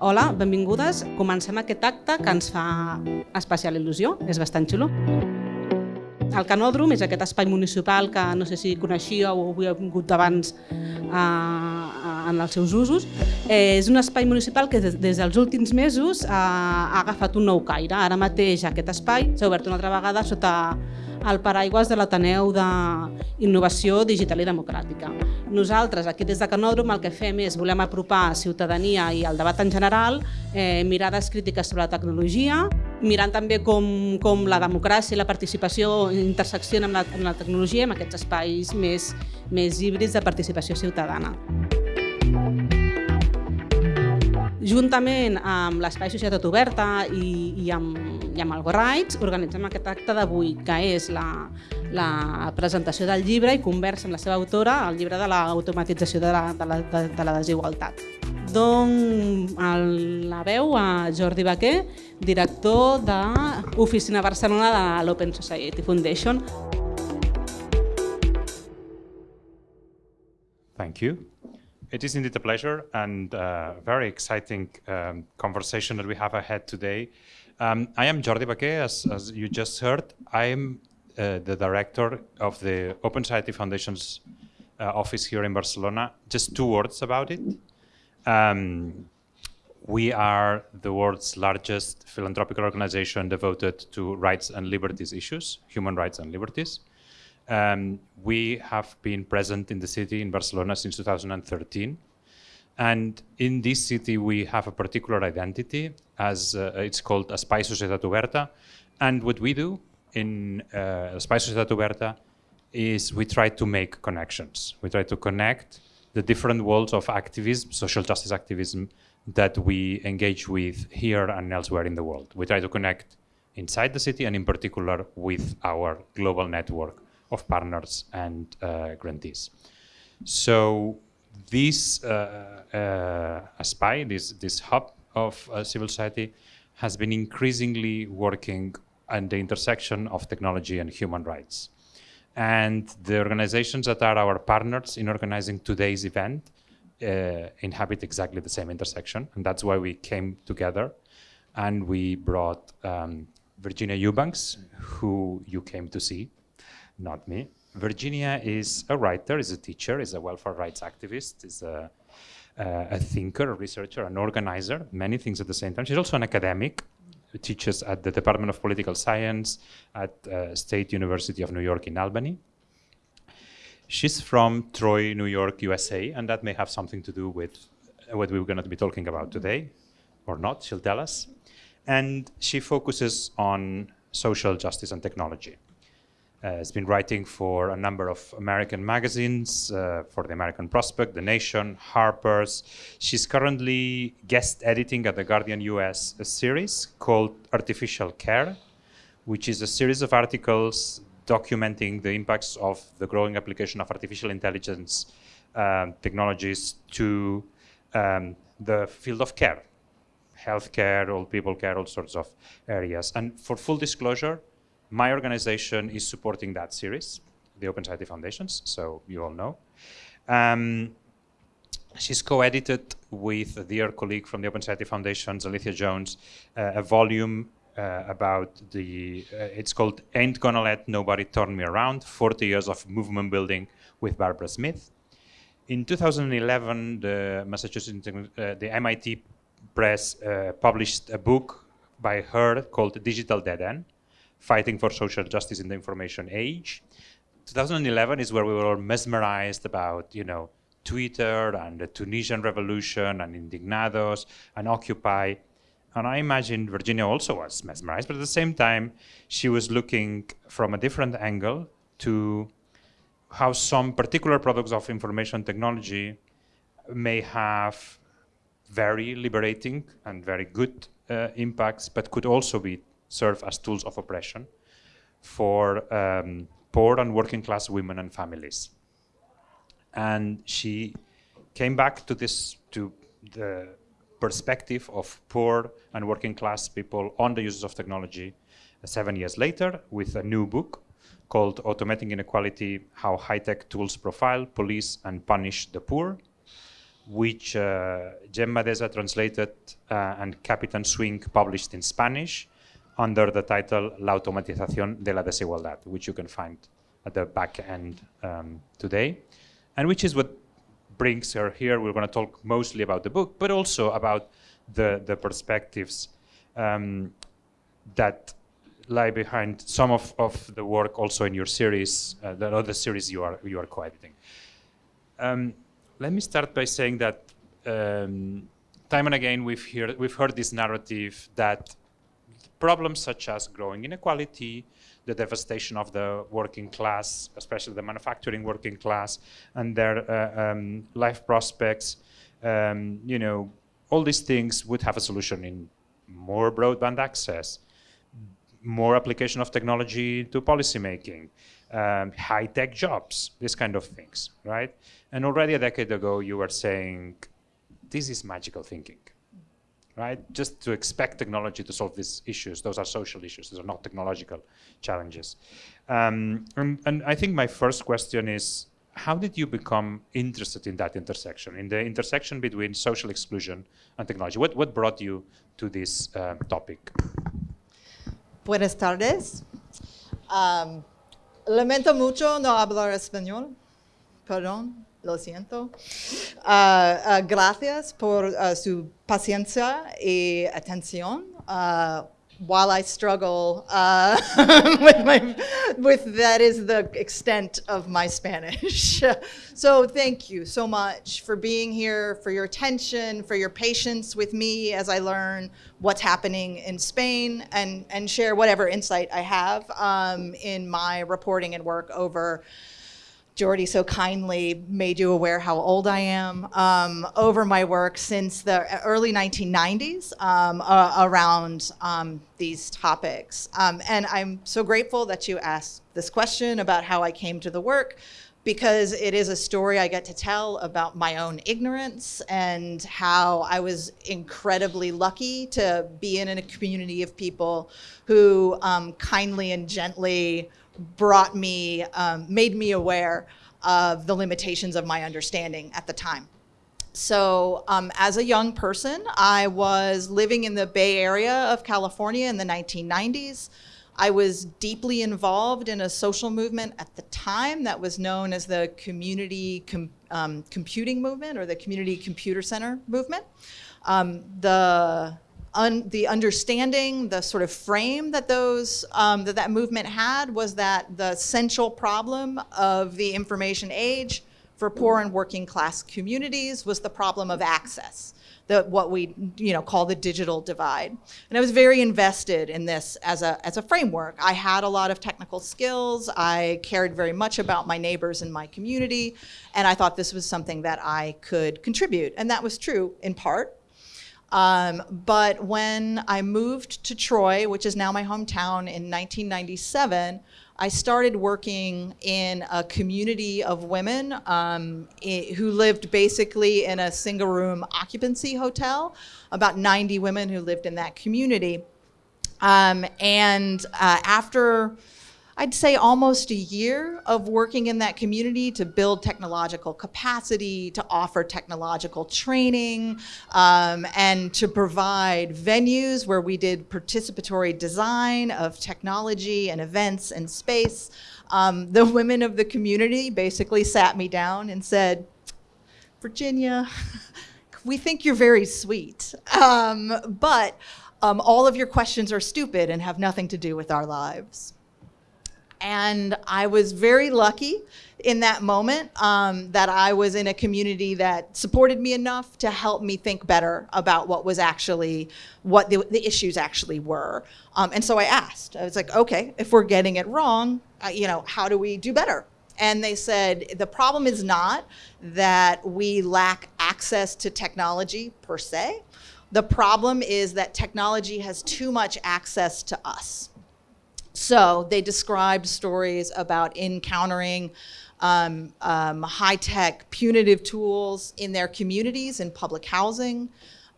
Hola, benvingudes. Comencem aquest acte que ens fa especial il·lusió, és bastant xulo. El Canòdrom és aquest espai municipal que no sé si coneixíeu o havia vingut abans eh, en els seus usos. Eh, és un espai municipal que des, des dels últims mesos eh, ha agafat un nou caire. Ara mateix aquest espai s'ha obert una altra vegada sota el paraigües de l'Ateneu d'Innovació Digital i Democràtica. Nosaltres, aquí des de Canòdrom, el que fem és volem apropar ciutadania i el debat en general, eh, mirades crítiques sobre la tecnologia, mirant també com, com la democràcia i la participació interseccionen amb la, amb la tecnologia en aquests espais més, més híbrids de participació ciutadana. Juntament amb l'Espai Societat Oberta i, i amb i amb el Rights organitzem aquest acte d'avui, que és la, la presentació del llibre i conversa amb la seva autora, el llibre de l'automatització de, la, de, la, de, de la desigualtat. Don el, la veu a Jordi Baquer, director de Oficina Barcelona de l'Open Society Foundation. Thank you. It is indeed a pleasure and a very exciting um, conversation that we have ahead today. Um, I am Jordi Vaquer, as, as, you just heard. I am uh, the director of the Open Society Foundation's uh, office here in Barcelona. Just two words about it. Um, we are the world's largest philanthropic organization devoted to rights and liberties issues, human rights and liberties. Um, we have been present in the city in Barcelona since 2013. And in this city, we have a particular identity, as uh, it's called Espai Societat Oberta. And what we do in uh, Espai Societat Oberta is we try to make connections. We try to connect the different worlds of activism, social justice activism, that we engage with here and elsewhere in the world. We try to connect inside the city and in particular with our global network of partners and uh, grantees. So this uh, uh, Espai, this, this hub of uh, civil society, has been increasingly working at the intersection of technology and human rights. And the organizations that are our partners in organizing today's event uh, inhabit exactly the same intersection. And that's why we came together and we brought um, Virginia Eubanks, who you came to see, not me, Virginia is a writer, is a teacher, is a welfare rights activist, is a, uh, a thinker, a researcher, an organizer, many things at the same time. She's also an academic, teaches at the Department of Political Science at uh, State University of New York in Albany. She's from Troy, New York, USA, and that may have something to do with what we're going to be talking about today, or not, she'll tell us. And she focuses on social justice and technology. Uh, has been writing for a number of American magazines, uh, for the American Prospect, The Nation, Harper's. She's currently guest editing at the Guardian US a series called Artificial Care, which is a series of articles documenting the impacts of the growing application of artificial intelligence um, technologies to um, the field of care, healthcare, old people care, all sorts of areas. And for full disclosure, my organization is supporting that series, the Open Society Foundations, so you all know. Um, she's co-edited with a dear colleague from the Open Society Foundations, Alethia Jones, uh, a volume uh, about the, uh, it's called Ain't Gonna Let Nobody Turn Me Around, 40 Years of Movement Building with Barbara Smith. In 2011, the Massachusetts, uh, the MIT Press uh, published a book by her called Digital Dead End, fighting for social justice in the information age. 2011 is where we were all mesmerized about, you know, Twitter and the Tunisian revolution and Indignados and Occupy. And I imagine Virginia also was mesmerized, but at the same time, she was looking from a different angle to how some particular products of information technology may have very liberating and very good uh, impacts, but could also be serve as tools of oppression for um, poor and working class women and families. And she came back to this, to the perspective of poor and working class people on the uses of technology uh, seven years later with a new book called Automating Inequality, How High-Tech Tools Profile, Police, and Punish the Poor. which uh, Gemma Deza translated uh, and Capitan Swing published in Spanish under the title La automatización de la desigualdad, which you can find at the back end um, today, and which is what brings her here. We're going to talk mostly about the book, but also about the, the perspectives um, that lie behind some of, of the work also in your series, uh, the other series you are, you are co-editing. Um, let me start by saying that um, time and again we've, hear, we've heard this narrative that problems such as growing inequality, the devastation of the working class, especially the manufacturing working class, and their uh, um, life prospects, um, you know, all these things would have a solution in more broadband access, more application of technology to policymaking, um, high-tech jobs, these kind of things, right? And already a decade ago, you were saying, this is magical thinking, right? Just to expect technology to solve these issues, those are social issues, those are not technological challenges. Um, and, and I think my first question is, how did you become interested in that intersection, in the intersection between social exclusion and technology? What, what brought you to this uh, topic? Buenas tardes. Um, lamento mucho no hablar español. Perdón, lo siento. Uh, uh, gracias por uh, su paciencia y atención. While I struggle with my, with that is the extent of my Spanish. so thank you so much for being here, for your attention, for your patience with me as I learn what's happening in Spain and, and share whatever insight I have um, in my reporting and work over Jordi so kindly made you aware how old I am um, over my work since the early 1990s um, uh, around um, these topics. Um, and I'm so grateful that you asked this question about how I came to the work because it is a story I get to tell about my own ignorance and how I was incredibly lucky to be in a community of people who um, kindly and gently brought me, um, made me aware of the limitations of my understanding at the time. So um, as a young person, I was living in the Bay Area of California in the 1990s. I was deeply involved in a social movement at the time that was known as the Community Com um, Computing Movement or the Community Computer Center Movement. Um, the un, the understanding, the sort of frame that those um, that that movement had was that the central problem of the information age for poor and working class communities was the problem of access, the what we you know call the digital divide. And I was very invested in this as a as a framework. I had a lot of technical skills. I cared very much about my neighbors in my community, and I thought this was something that I could contribute. And that was true in part um, but when I moved to Troy, which is now my hometown in 1997, I started working in a community of women um, who lived basically in a single room occupancy hotel, about 90 women who lived in that community. Um, and uh, after I'd say almost a year of working in that community to build technological capacity, to offer technological training, um, and to provide venues where we did participatory design of technology and events and space. Um, the women of the community basically sat me down and said, Virginia, we think you're very sweet, um, but um, all of your questions are stupid and have nothing to do with our lives. And I was very lucky in that moment um, that I was in a community that supported me enough to help me think better about what was actually, what the, the issues actually were. Um, and so I asked, I was like, okay, if we're getting it wrong, uh, you know, how do we do better? And they said, the problem is not that we lack access to technology per se. The problem is that technology has too much access to us. So they described stories about encountering um, um, high-tech punitive tools in their communities in public housing,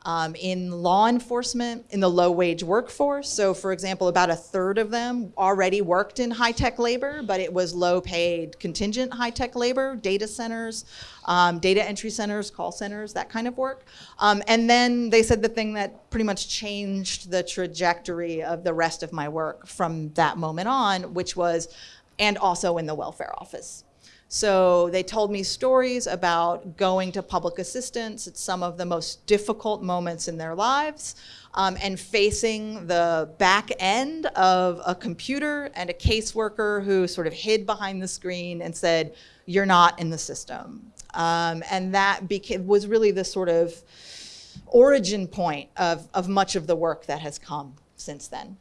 um, in law enforcement, in the low wage workforce. So, for example, about a third of them already worked in high tech labor, but it was low paid contingent high tech labor, data centers, um, data entry centers, call centers, that kind of work. Um, and then they said the thing that pretty much changed the trajectory of the rest of my work from that moment on, which was, and also in the welfare office. So they told me stories about going to public assistance at some of the most difficult moments in their lives um, and facing the back end of a computer and a caseworker who sort of hid behind the screen and said, you're not in the system. Um, and that was really the sort of origin point of, of much of the work that has come since then.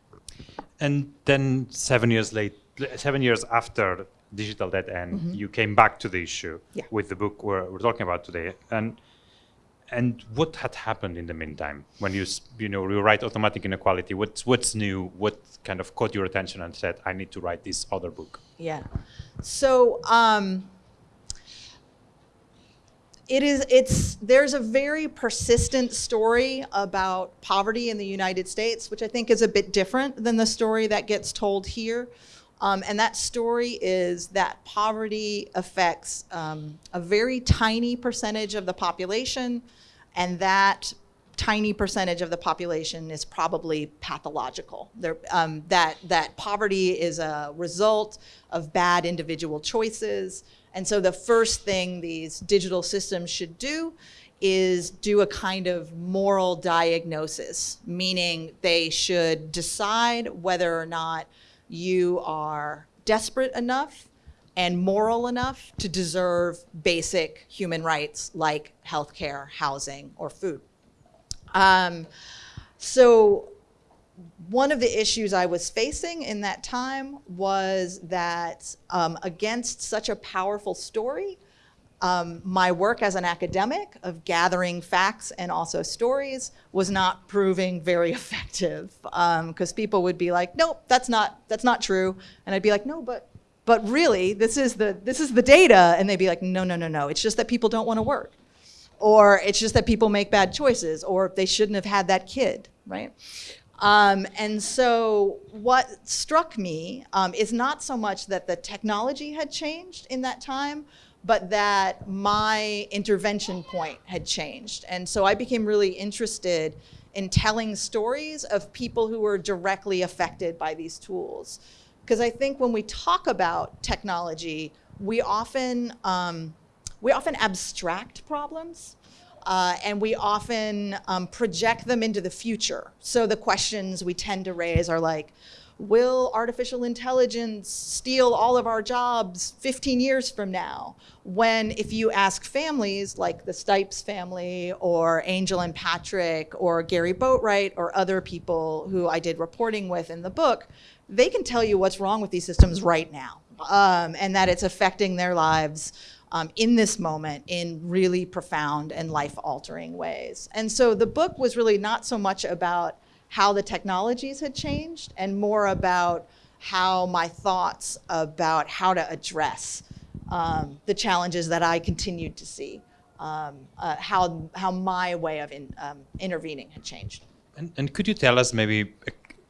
And then seven years late, seven years after digital dead end, mm -hmm. you came back to the issue yeah. with the book we're, we're talking about today. And and what had happened in the meantime when you you know you write automatic inequality? What's what's new? What kind of caught your attention and said, I need to write this other book? Yeah. So. Um, it is it's there's a very persistent story about poverty in the United States, which I think is a bit different than the story that gets told here. Um, and that story is that poverty affects um, a very tiny percentage of the population, and that tiny percentage of the population is probably pathological. Um, that, that poverty is a result of bad individual choices. And so the first thing these digital systems should do is do a kind of moral diagnosis, meaning they should decide whether or not you are desperate enough and moral enough to deserve basic human rights like healthcare, housing, or food. Um, so one of the issues I was facing in that time was that um, against such a powerful story, um, my work as an academic of gathering facts and also stories was not proving very effective because um, people would be like, nope, that's not, that's not true. And I'd be like, no, but, but really, this is, the, this is the data. And they'd be like, no, no, no, no. It's just that people don't want to work. Or it's just that people make bad choices. Or they shouldn't have had that kid, right? Um, and so what struck me um, is not so much that the technology had changed in that time, but that my intervention point had changed. And so I became really interested in telling stories of people who were directly affected by these tools. Because I think when we talk about technology, we often, um, we often abstract problems uh, and we often um, project them into the future. So the questions we tend to raise are like, will artificial intelligence steal all of our jobs 15 years from now? When if you ask families like the Stipes family or Angel and Patrick or Gary Boatwright or other people who I did reporting with in the book, they can tell you what's wrong with these systems right now um, and that it's affecting their lives um, in this moment in really profound and life-altering ways. And so the book was really not so much about how the technologies had changed and more about how my thoughts about how to address um, the challenges that I continued to see, um, uh, how, how my way of in, um, intervening had changed. And, and, could you tell us maybe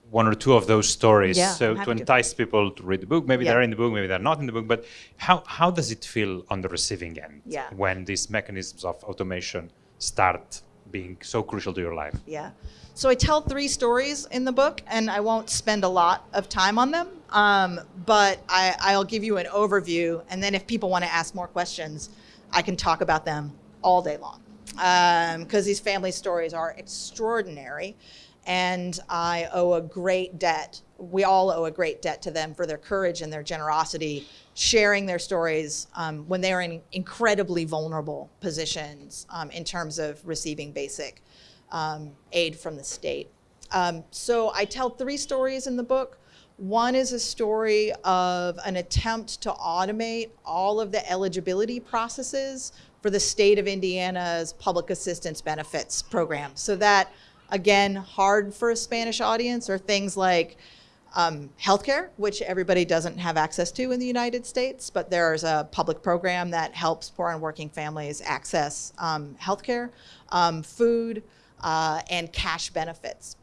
one or two of those stories yeah, so to entice to. people to read the book maybe yeah. they're in the book maybe they're not in the book but how, how does it feel on the receiving end yeah. when these mechanisms of automation start being so crucial to your life yeah so I tell three stories in the book, and I won't spend a lot of time on them, um, but I, will give you an overview, and then if people want to ask more questions, I can talk about them all day long. Because um, these family stories are extraordinary, and I owe a great debt. We all owe a great debt to them for their courage and their generosity, sharing their stories um, when they are in incredibly vulnerable positions um, in terms of receiving basic um, aid from the state. Um, so I tell three stories in the book. One is a story of an attempt to automate all of the eligibility processes for the state of Indiana's public assistance benefits program. So that, again, hard for a Spanish audience are things like um, healthcare, which everybody doesn't have access to in the United States, but there's a public program that helps poor and working families access um, healthcare, um, food, uh, and cash benefits.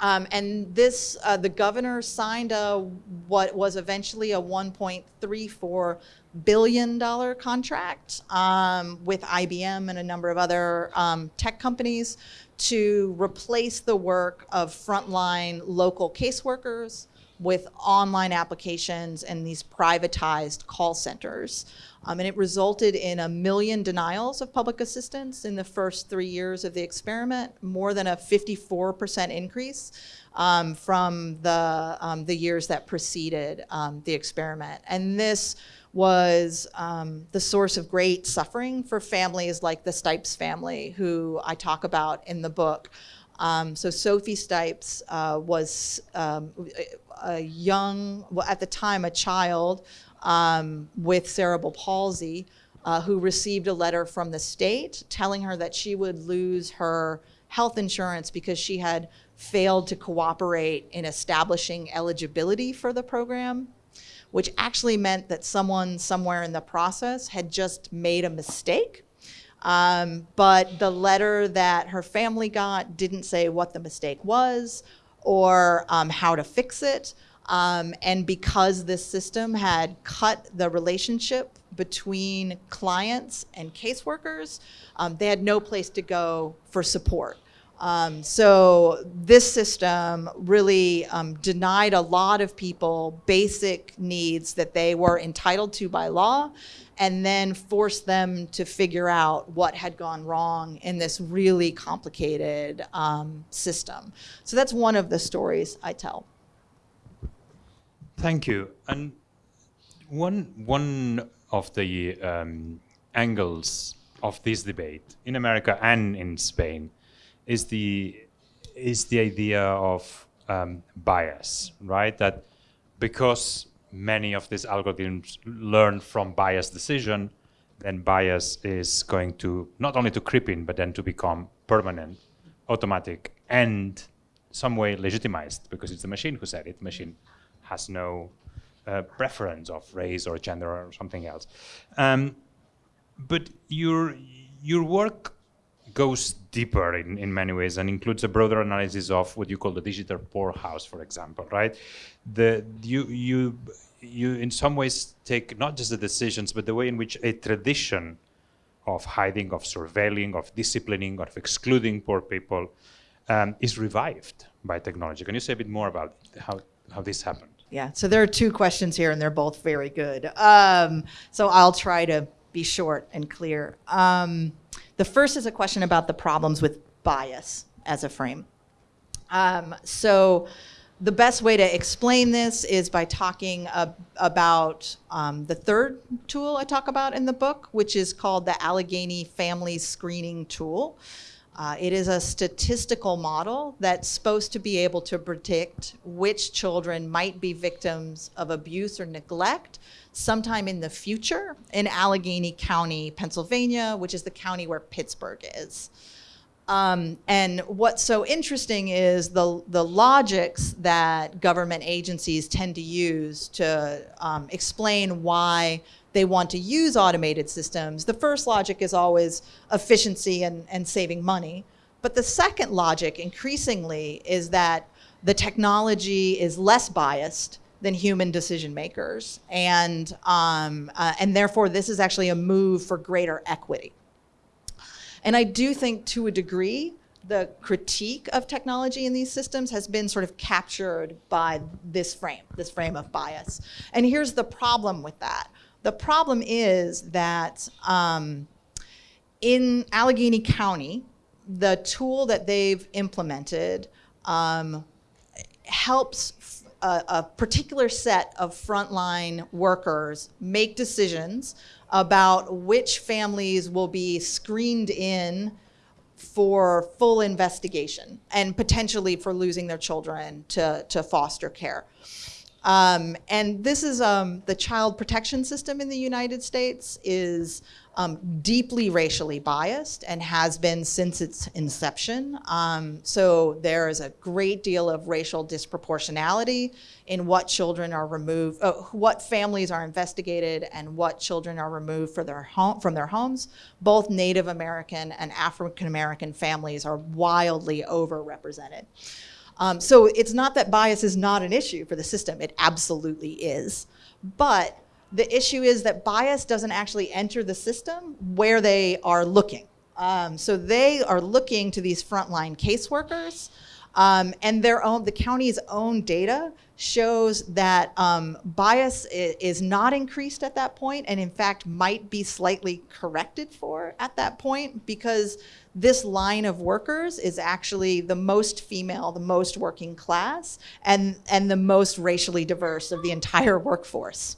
Um, and this, uh, the governor signed a what was eventually a 1.34 billion dollar contract um, with IBM and a number of other um, tech companies to replace the work of frontline local caseworkers with online applications and these privatized call centers. Um, and it resulted in a million denials of public assistance in the first three years of the experiment, more than a 54% increase um, from the, um, the years that preceded um, the experiment. And this was um, the source of great suffering for families like the Stipes family, who I talk about in the book. Um, so Sophie Stipes uh, was um, a young, well, at the time, a child um, with cerebral palsy uh, who received a letter from the state telling her that she would lose her health insurance because she had failed to cooperate in establishing eligibility for the program which actually meant that someone somewhere in the process had just made a mistake. Um, but the letter that her family got didn't say what the mistake was or um, how to fix it. Um, and because this system had cut the relationship between clients and caseworkers, um, they had no place to go for support. Um, so this system really um, denied a lot of people basic needs that they were entitled to by law and then forced them to figure out what had gone wrong in this really complicated um, system. So that's one of the stories I tell. Thank you. And one, one of the um, angles of this debate in America and in Spain is the is the idea of um, bias, right? That because many of these algorithms learn from bias decision, then bias is going to not only to creep in, but then to become permanent, automatic, and some way legitimized because it's the machine who said it. The machine has no uh, preference of race or gender or something else. Um, but your your work goes deeper in, in many ways and includes a broader analysis of what you call the digital poorhouse, for example, right? The, you, you, you in some ways take not just the decisions, but the way in which a tradition of hiding, of surveilling, of disciplining, of excluding poor people um, is revived by technology. Can you say a bit more about how, how this happened? Yeah, so there are two questions here, and they're both very good. Um, so I'll try to be short and clear. Um, the first is a question about the problems with bias as a frame. Um, so the best way to explain this is by talking uh, about um, the third tool I talk about in the book, which is called the Allegheny Family Screening Tool. Uh, it is a statistical model that's supposed to be able to predict which children might be victims of abuse or neglect sometime in the future in Allegheny County, Pennsylvania, which is the county where Pittsburgh is. Um, and what's so interesting is the, the logics that government agencies tend to use to um, explain why they want to use automated systems. The first logic is always efficiency and, and saving money. But the second logic, increasingly, is that the technology is less biased than human decision makers. And, um, uh, and therefore, this is actually a move for greater equity. And I do think to a degree, the critique of technology in these systems has been sort of captured by this frame, this frame of bias. And here's the problem with that. The problem is that um, in Allegheny County, the tool that they've implemented um, helps a, a particular set of frontline workers make decisions about which families will be screened in for full investigation and potentially for losing their children to, to foster care. Um, and this is um, the child protection system in the United States is um, deeply racially biased and has been since its inception. Um, so there is a great deal of racial disproportionality in what children are removed, uh, what families are investigated and what children are removed their home, from their homes. Both Native American and African American families are wildly overrepresented. Um, so it's not that bias is not an issue for the system, it absolutely is. But the issue is that bias doesn't actually enter the system where they are looking. Um, so they are looking to these frontline caseworkers um, and their own, the county's own data shows that um, bias is not increased at that point and in fact might be slightly corrected for at that point because this line of workers is actually the most female, the most working class, and, and the most racially diverse of the entire workforce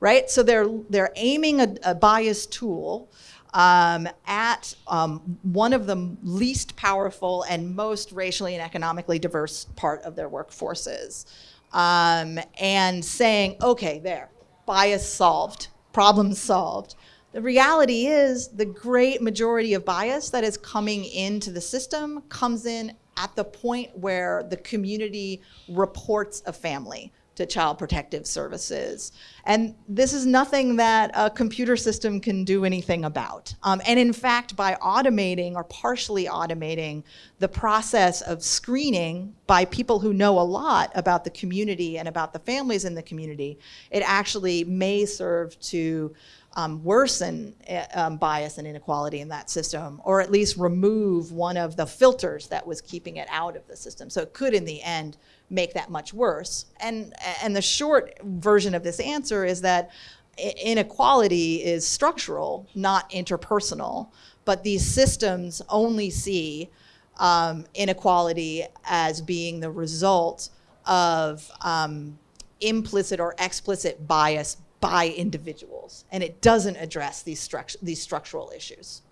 right? So they're, they're aiming a, a bias tool um, at um, one of the least powerful and most racially and economically diverse part of their workforces. Um, and saying, okay, there, bias solved, problem solved. The reality is the great majority of bias that is coming into the system comes in at the point where the community reports a family to Child Protective Services. And this is nothing that a computer system can do anything about. Um, and in fact, by automating or partially automating the process of screening by people who know a lot about the community and about the families in the community, it actually may serve to um, worsen eh, um, bias and inequality in that system, or at least remove one of the filters that was keeping it out of the system. So it could, in the end, make that much worse. And, and the short version of this answer is that inequality is structural, not interpersonal, but these systems only see um, inequality as being the result of um, implicit or explicit bias by individuals, and it doesn't address these, struct these structural issues.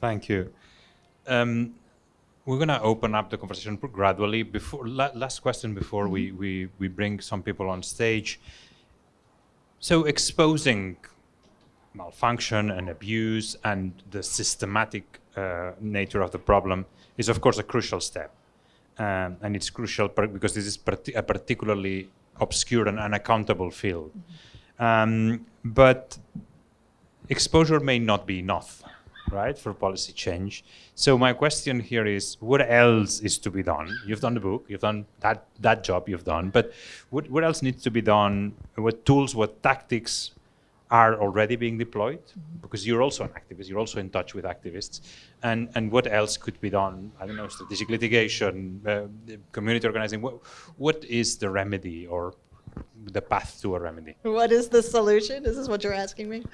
Thank you. Um, we're going to open up the conversation gradually. Before la last question before mm -hmm. we, we, we bring some people on stage. So exposing malfunction and abuse and the systematic uh, nature of the problem is of course a crucial step. Um, and it's crucial because this is a particularly obscure and unaccountable field. Um, but exposure may not be enough right, for policy change. So my question here is, what else is to be done? You've done the book, you've done that, that job you've done, but what, what else needs to be done? What tools, what tactics are already being deployed? Because you're also an activist, you're also in touch with activists. And, and what else could be done? I don't know, strategic litigation, uh, community organizing. What, what is the remedy or the path to a remedy. What is the solution? Is this what you're asking me?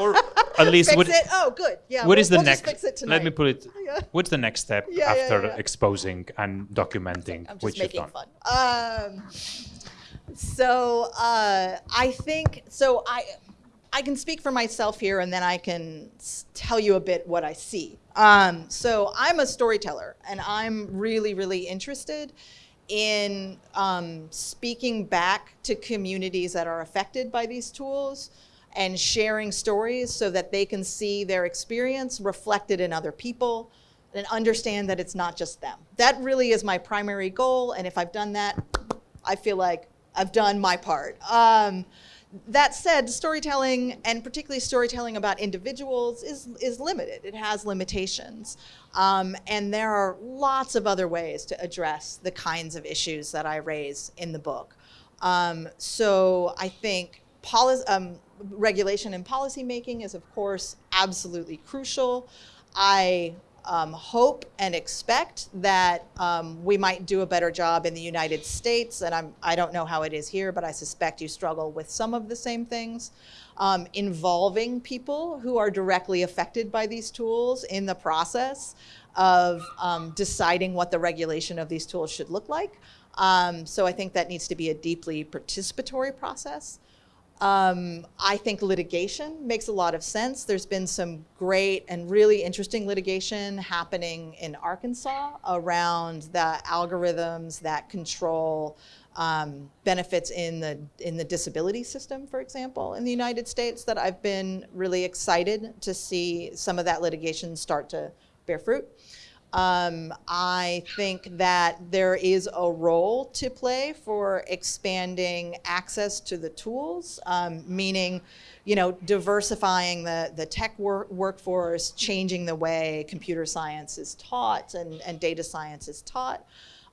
or at least what. Oh, good. Yeah. What we'll, is the we'll next? Let me put it. Yeah. What's the next step yeah, after yeah, exposing and documenting I'm just which making you've done? fun. Um, so uh, I think so. I I can speak for myself here, and then I can tell you a bit what I see. Um, so I'm a storyteller, and I'm really, really interested in um, speaking back to communities that are affected by these tools and sharing stories so that they can see their experience reflected in other people and understand that it's not just them. That really is my primary goal, and if I've done that, I feel like I've done my part. Um, that said, storytelling, and particularly storytelling about individuals, is, is limited. It has limitations. Um, and there are lots of other ways to address the kinds of issues that I raise in the book. Um, so I think um, regulation and policy making is, of course, absolutely crucial. I um, hope and expect that um, we might do a better job in the United States, and I'm, I don't know how it is here, but I suspect you struggle with some of the same things, um, involving people who are directly affected by these tools in the process of um, deciding what the regulation of these tools should look like. Um, so I think that needs to be a deeply participatory process. Um, I think litigation makes a lot of sense. There's been some great and really interesting litigation happening in Arkansas around the algorithms that control um, benefits in the in the disability system, for example, in the United States. That I've been really excited to see some of that litigation start to bear fruit. Um, I think that there is a role to play for expanding access to the tools, um, meaning, you know, diversifying the, the tech wor workforce, changing the way computer science is taught and, and data science is taught.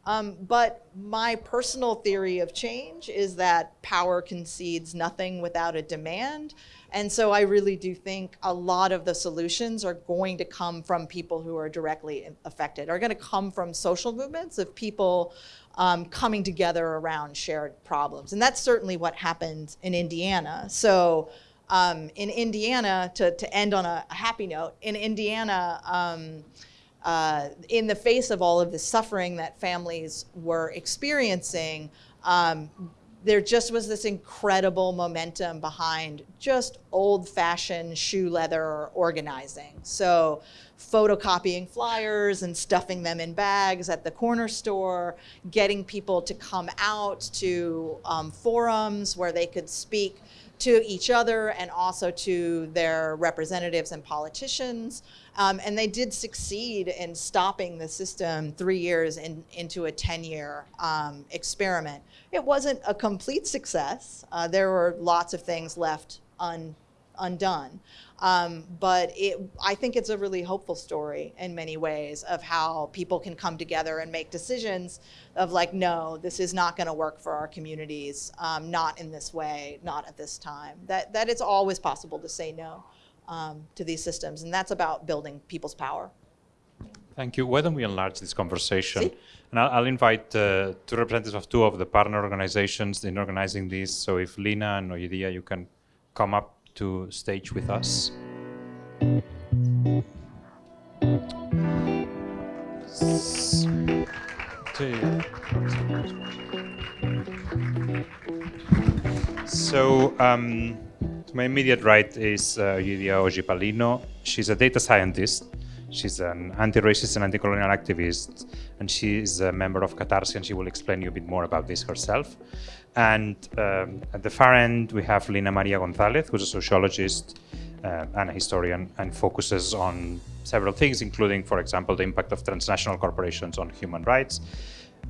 Um, but my personal theory of change is that power concedes nothing without a demand. And so I really do think a lot of the solutions are going to come from people who are directly affected, are going to come from social movements of people um, coming together around shared problems. And that's certainly what happened in Indiana. So um, in Indiana, to, to end on a, happy note, in Indiana, um, uh, in the face of all of the suffering that families were experiencing, um, there just was this incredible momentum behind just old-fashioned shoe leather organizing. So photocopying flyers and stuffing them in bags at the corner store, getting people to come out to um, forums where they could speak to each other and also to their representatives and politicians. Um, and they did succeed in stopping the system three years in, into a 10-year um, experiment. It wasn't a complete success. Uh, there were lots of things left un, undone. Um, but it, I think it's a really hopeful story in many ways of how people can come together and make decisions of like, no, this is not going to work for our communities, um, not in this way, not at this time. That, that it's always possible to say no um, to these systems, and that's about building people's power. Thank you. Why don't we enlarge this conversation? See? And I'll, I'll invite uh, two representatives of two of the partner organizations in organizing this. So if Lina and Oyidiya, you can come up to stage with us. So um, to my immediate right is uh, Oyidiya Oji Palino. She's a data scientist. She's an anti-racist and anti-colonial activist, and she's a member of Catarsi, and she will explain you a bit more about this herself. And um, at the far end, we have Lina Maria Gonzalez, who's a sociologist uh, and a historian, and focuses on several things, including, for example, the impact of transnational corporations on human rights.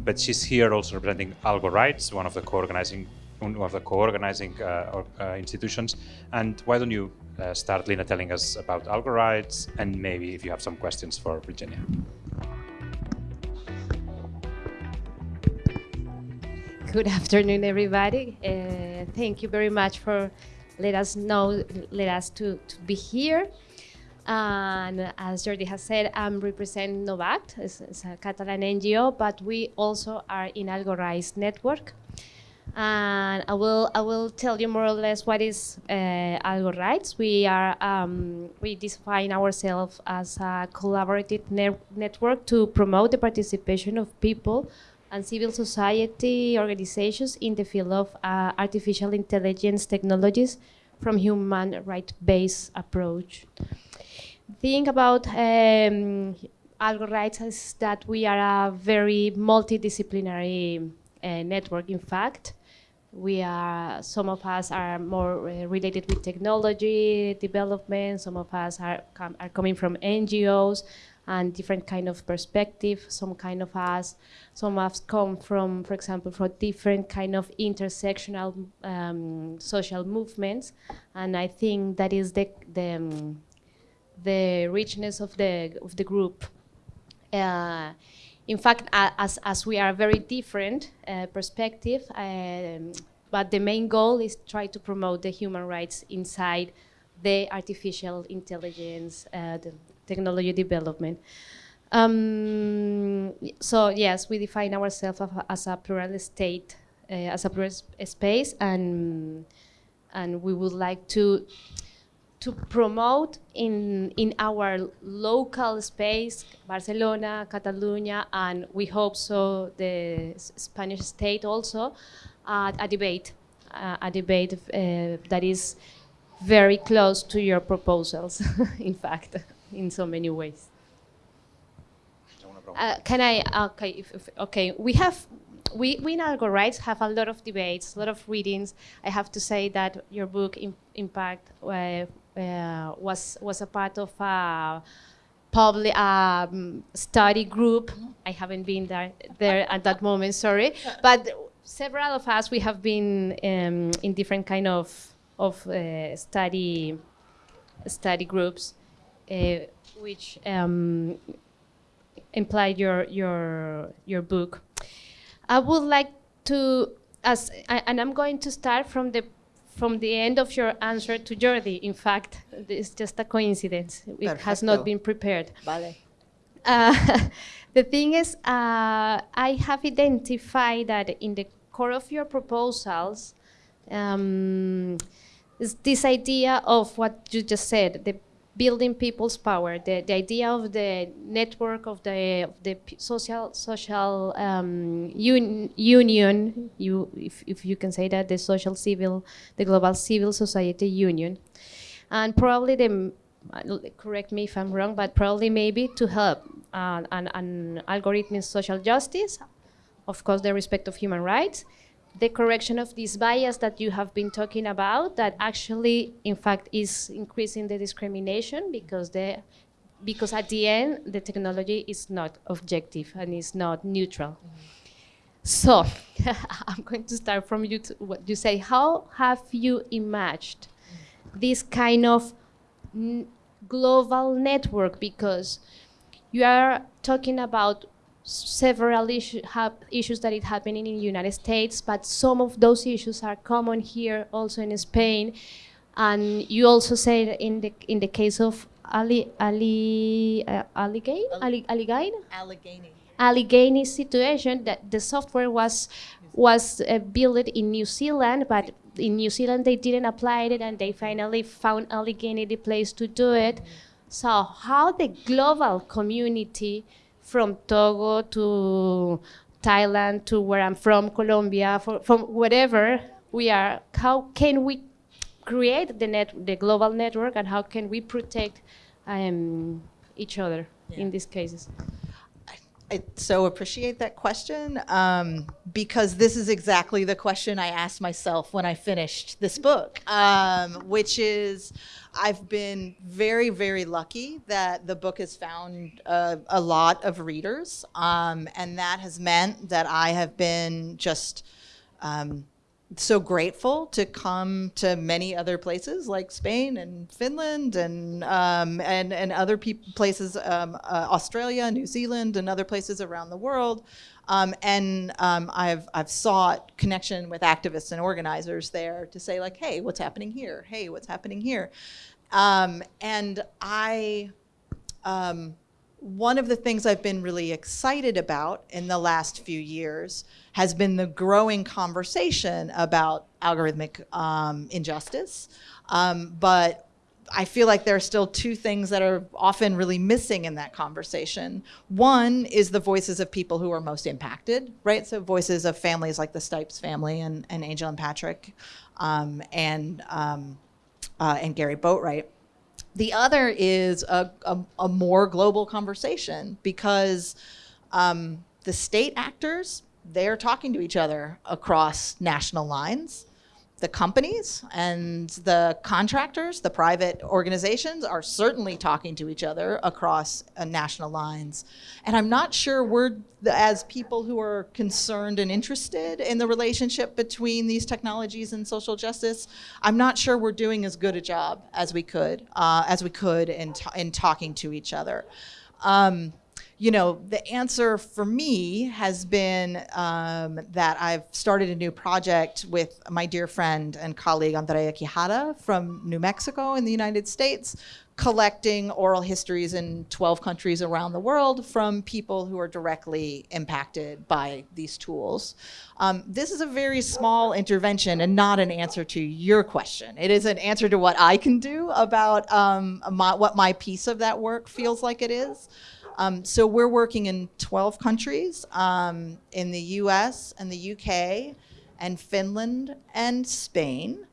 But she's here also representing Algo Rights, one of the co-organizing one of the co-organizing uh, uh, institutions. And why don't you uh, start, Lina, telling us about Algo Rights, and maybe if you have some questions for Virginia. Good afternoon, everybody. Uh, thank you very much for let us know, let us to, to be here. And as Jordi has said, I'm representing Novact, it's, it's a Catalan NGO, but we also are in Algo network and I will I will tell you more or less what is uh, We are um, we define ourselves as a collaborative ne network to promote the participation of people and civil society organizations in the field of uh, artificial intelligence technologies from human right based approach. Think about um, Rights is that we are a very multidisciplinary uh, network. In fact, we are some of us are more uh, related with technology development some of us are, com are coming from ngos and different kind of perspective. Some kind of us some of us come from for example from different kind of intersectional um, social movements. And i think that is the the, um, the richness of the of the group. Uh, in fact, as, as we are very different uh, perspective, um, but the main goal is try to promote the human rights inside the artificial intelligence, uh, the technology development. Um, so yes, we define ourselves as a plural state, uh, as a plural space, and and we would like to to promote in, in our local space, Barcelona, Catalonia, and we hope so the Spanish state also, uh, a debate a, a debate uh, that is very close to your proposals, in fact, in so many ways. Uh, can I? Okay, if, if, okay. We have, we, we in Algo Rights have a lot of debates, a lot of readings. I have to say that your book, in, Impact, uh, uh, was was a part of a public um, study group. I haven't been there there at that moment, sorry, but several of us we have been um, in different kind of of uh, study study groups, uh, which um, implied your your your book. I would like to, as and I'm going to start from the from the end of your answer to Jordi. In fact, it's just a coincidence. It Perfecto. has not been prepared. Vale. Uh, the thing is, uh, I have identified that in the core of your proposals, um, is this idea of what you just said, the building people's power, the, the idea of the network of the, of the social social um, un, union, you, if, if you can say that, the social civil, the global civil society union, and probably the, correct me if I'm wrong, but probably maybe to help uh, an, an algorithmic social justice, of course the respect of human rights, the correction of this bias that you have been talking about that actually in fact is increasing the discrimination because the because at the end the technology is not objective and is not neutral. Mm -hmm. So I'm going to start from you what you say. How have you imagined this kind of global network? Because you are talking about several issue, issues that are happening in the United States, but some of those issues are common here also in Spain. And you also said in the in the case of Ali Ali uh, Allegheny Ali, Allegheny Allegheny Allegheny situation that the software was was uh, built in New Zealand, but in New Zealand they didn't apply it, and they finally found Allegheny the place to do it. Mm -hmm. So how the global community from Togo to Thailand to where I'm from, Colombia, for, from wherever we are, how can we create the net, the global network, and how can we protect um, each other yeah. in these cases? I so appreciate that question um, because this is exactly the question I asked myself when I finished this book, um, which is I've been very, very lucky that the book has found uh, a lot of readers, um, and that has meant that I have been just um, so grateful to come to many other places like Spain and Finland and um, and and other places, um, uh, Australia, New Zealand, and other places around the world. Um, and um, I've I've sought connection with activists and organizers there to say like, hey, what's happening here? Hey, what's happening here? Um, and I um, one of the things I've been really excited about in the last few years has been the growing conversation about algorithmic um, injustice. Um, but I feel like there are still two things that are often really missing in that conversation. One is the voices of people who are most impacted, right? So voices of families like the Stipes family and, and Angel and Patrick um, and, um, uh, and Gary Boatwright. The other is a, a, a more global conversation because um, the state actors, they're talking to each other across national lines the companies and the contractors, the private organizations are certainly talking to each other across uh, national lines. And I'm not sure we're, as people who are concerned and interested in the relationship between these technologies and social justice, I'm not sure we're doing as good a job as we could, uh, as we could in, in talking to each other. Um, you know, the answer for me has been um, that I've started a new project with my dear friend and colleague Andrea Quijada from New Mexico in the United States, collecting oral histories in 12 countries around the world from people who are directly impacted by these tools. Um, this is a very small intervention and not an answer to your question. It is an answer to what I can do about um, my, what my piece of that work feels like it is. Um, so we're working in 12 countries, um, in the US and the UK and Finland and Spain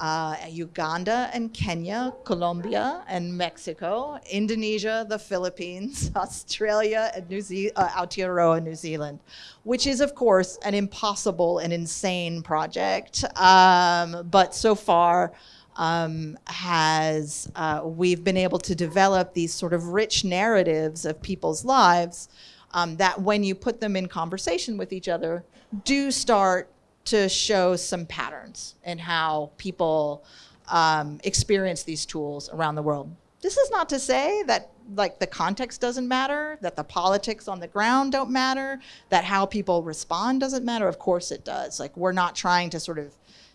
uh, Uganda and Kenya, Colombia and Mexico, Indonesia, the Philippines, Australia, and New Ze- uh, Aotearoa, New Zealand, which is, of course, an impossible and insane project. Um, but so far, um, has uh, we've been able to develop these sort of rich narratives of people's lives um, that when you put them in conversation with each other do start to show some patterns in how people um, experience these tools around the world. This is not to say that like the context doesn't matter, that the politics on the ground don't matter, that how people respond doesn't matter. Of course it does. Like we're not trying to sort of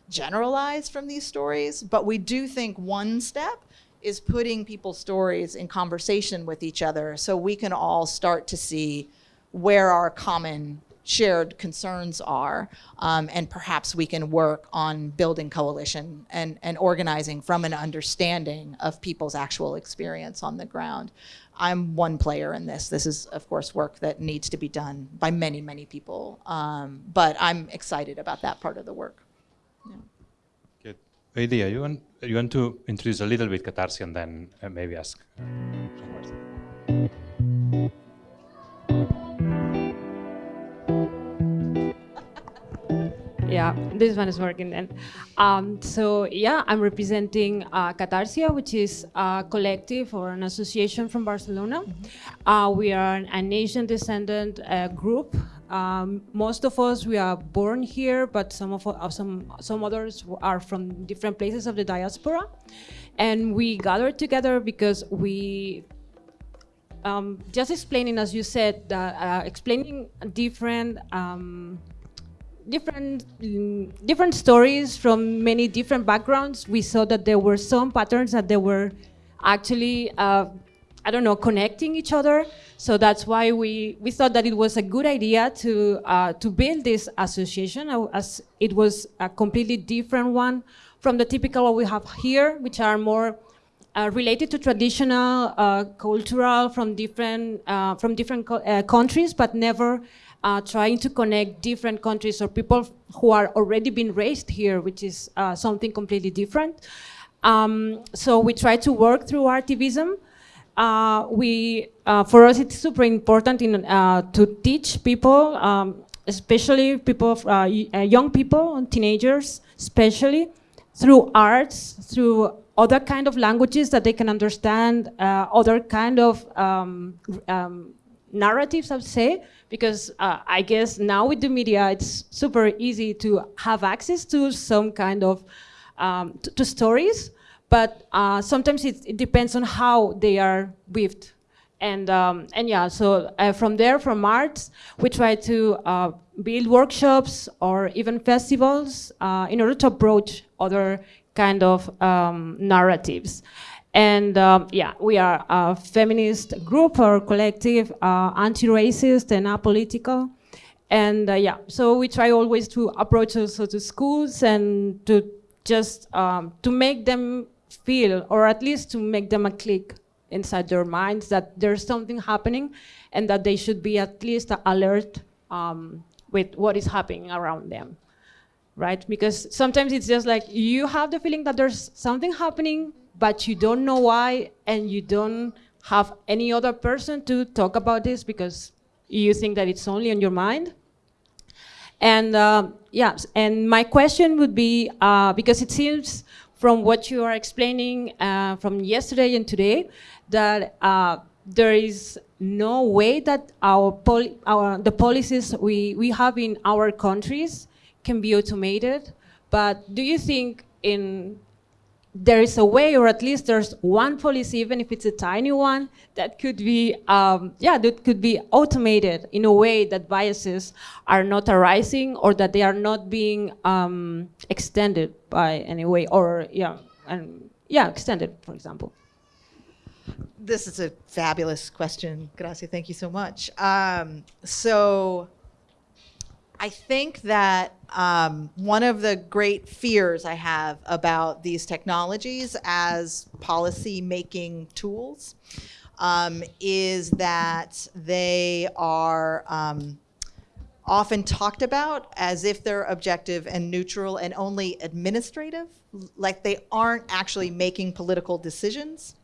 generalize from these stories, but we do think one step is putting people's stories in conversation with each other so we can all start to see where our common shared concerns are, um, and perhaps we can work on building coalition and, and organizing from an understanding of people's actual experience on the ground. I'm one player in this. This is, of course, work that needs to be done by many, many people, um, but I'm excited about that part of the work. Yeah. Good. Idea, you want, you want to introduce a little bit Catarsi and then uh, maybe ask some questions? Yeah, this one is working then. Um, so yeah, I'm representing uh, Catarsia, which is a collective or an association from Barcelona. Uh, we are an Asian descendant uh, group. Um, most of us we are born here, but some of uh, some some others are from different places of the diaspora, and we gathered together because we um, just explaining, as you said, uh, explaining different um, different mm, different stories from many different backgrounds. We saw that there were some patterns that they were actually, uh, I don't know, connecting each other. So that's why we, we thought that it was a good idea to uh, to build this association, uh, as it was a completely different one from the typical what we have here, which are more uh, related to traditional, uh, cultural from different uh, from different co uh, countries, but never trying to connect different countries or people who are already been raised here, which is something completely different. Um, so we try to work through activism. Uh, we, uh, for us, it's super important in, uh, to teach people, um, especially people, uh, young people teenagers, especially through arts, through other kind of languages that they can understand, other kind of um, um narratives, I would say, because uh, I guess now with the media, it's super easy to have access to some kind of um, to stories, but uh, sometimes it, it, depends on how they are weaved. And, um, and yeah, so uh, from there, from arts, we try to uh, build workshops or even festivals uh, in order to approach other kind of um, narratives. And um, yeah, we are a feminist group or collective, uh, anti-racist and apolitical. And uh, yeah, so we try always to approach also to schools and to just um, to make them feel, or at least to make them a click inside their minds that there's something happening and that they should be at least alert um, with what is happening around them, right? Because sometimes it's just like you have the feeling that there's something happening but you don't know why and you don't have any other person to talk about this because you think that it's only on your mind. And uh, yeah, and my question would be, uh, because it seems from what you are explaining uh, from yesterday and today, that uh, there is no way that our, our the policies we, we have in our countries can be automated. But do you think in there is a way, or at least there's one policy, even if it's a tiny one, that could be, um, yeah, that could be automated in a way that biases are not arising or that they are not being um, extended by any way, or yeah, and yeah, extended, for example. This is a fabulous question, Gracia. Thank you so much. Um, so I think that um, one of the great fears I have about these technologies as policy making tools um, is that they are um, often talked about as if they're objective and neutral and only administrative, like they aren't actually making political decisions.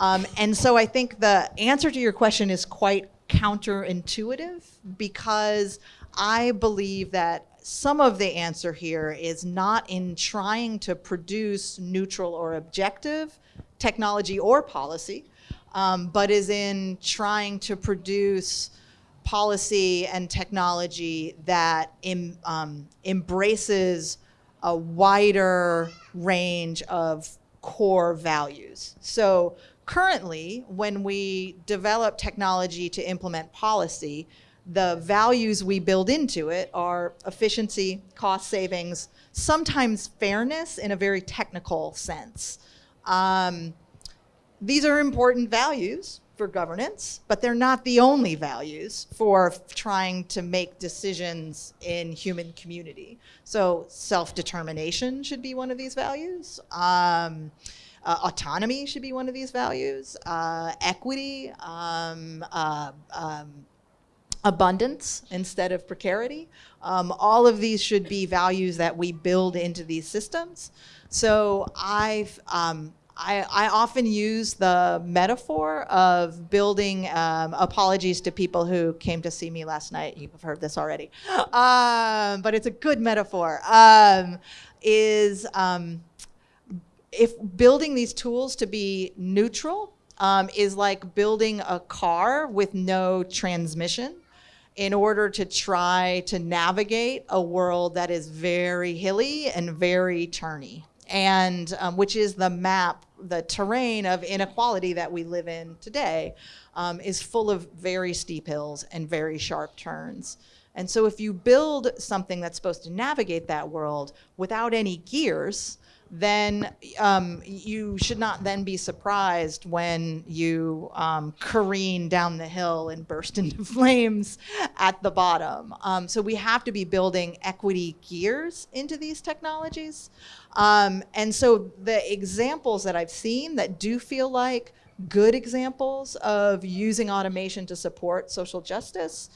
Um, and so I think the answer to your question is quite counterintuitive because I believe that some of the answer here is not in trying to produce neutral or objective technology or policy, um, but is in trying to produce policy and technology that em, um, embraces a wider range of core values. So currently, when we develop technology to implement policy, the values we build into it are efficiency, cost savings, sometimes fairness in a very technical sense. Um, these are important values for governance, but they're not the only values for trying to make decisions in human community. So self-determination should be one of these values. Um, uh, autonomy should be one of these values. Uh, equity, um, uh, um, abundance instead of precarity. Um, all of these should be values that we build into these systems. So I've, um, I, I, often use the metaphor of building, um, apologies to people who came to see me last night, you've heard this already, um, but it's a good metaphor, um, is um, if building these tools to be neutral um, is like building a car with no transmission in order to try to navigate a world that is very hilly and very turny and um, which is the map, the terrain of inequality that we live in today, um, is full of very steep hills and very sharp turns. And so if you build something that's supposed to navigate that world without any gears, then um, you should not then be surprised when you um, careen down the hill and burst into flames at the bottom. Um, so we have to be building equity gears into these technologies. Um, and so the examples that I've seen that do feel like good examples of using automation to support social justice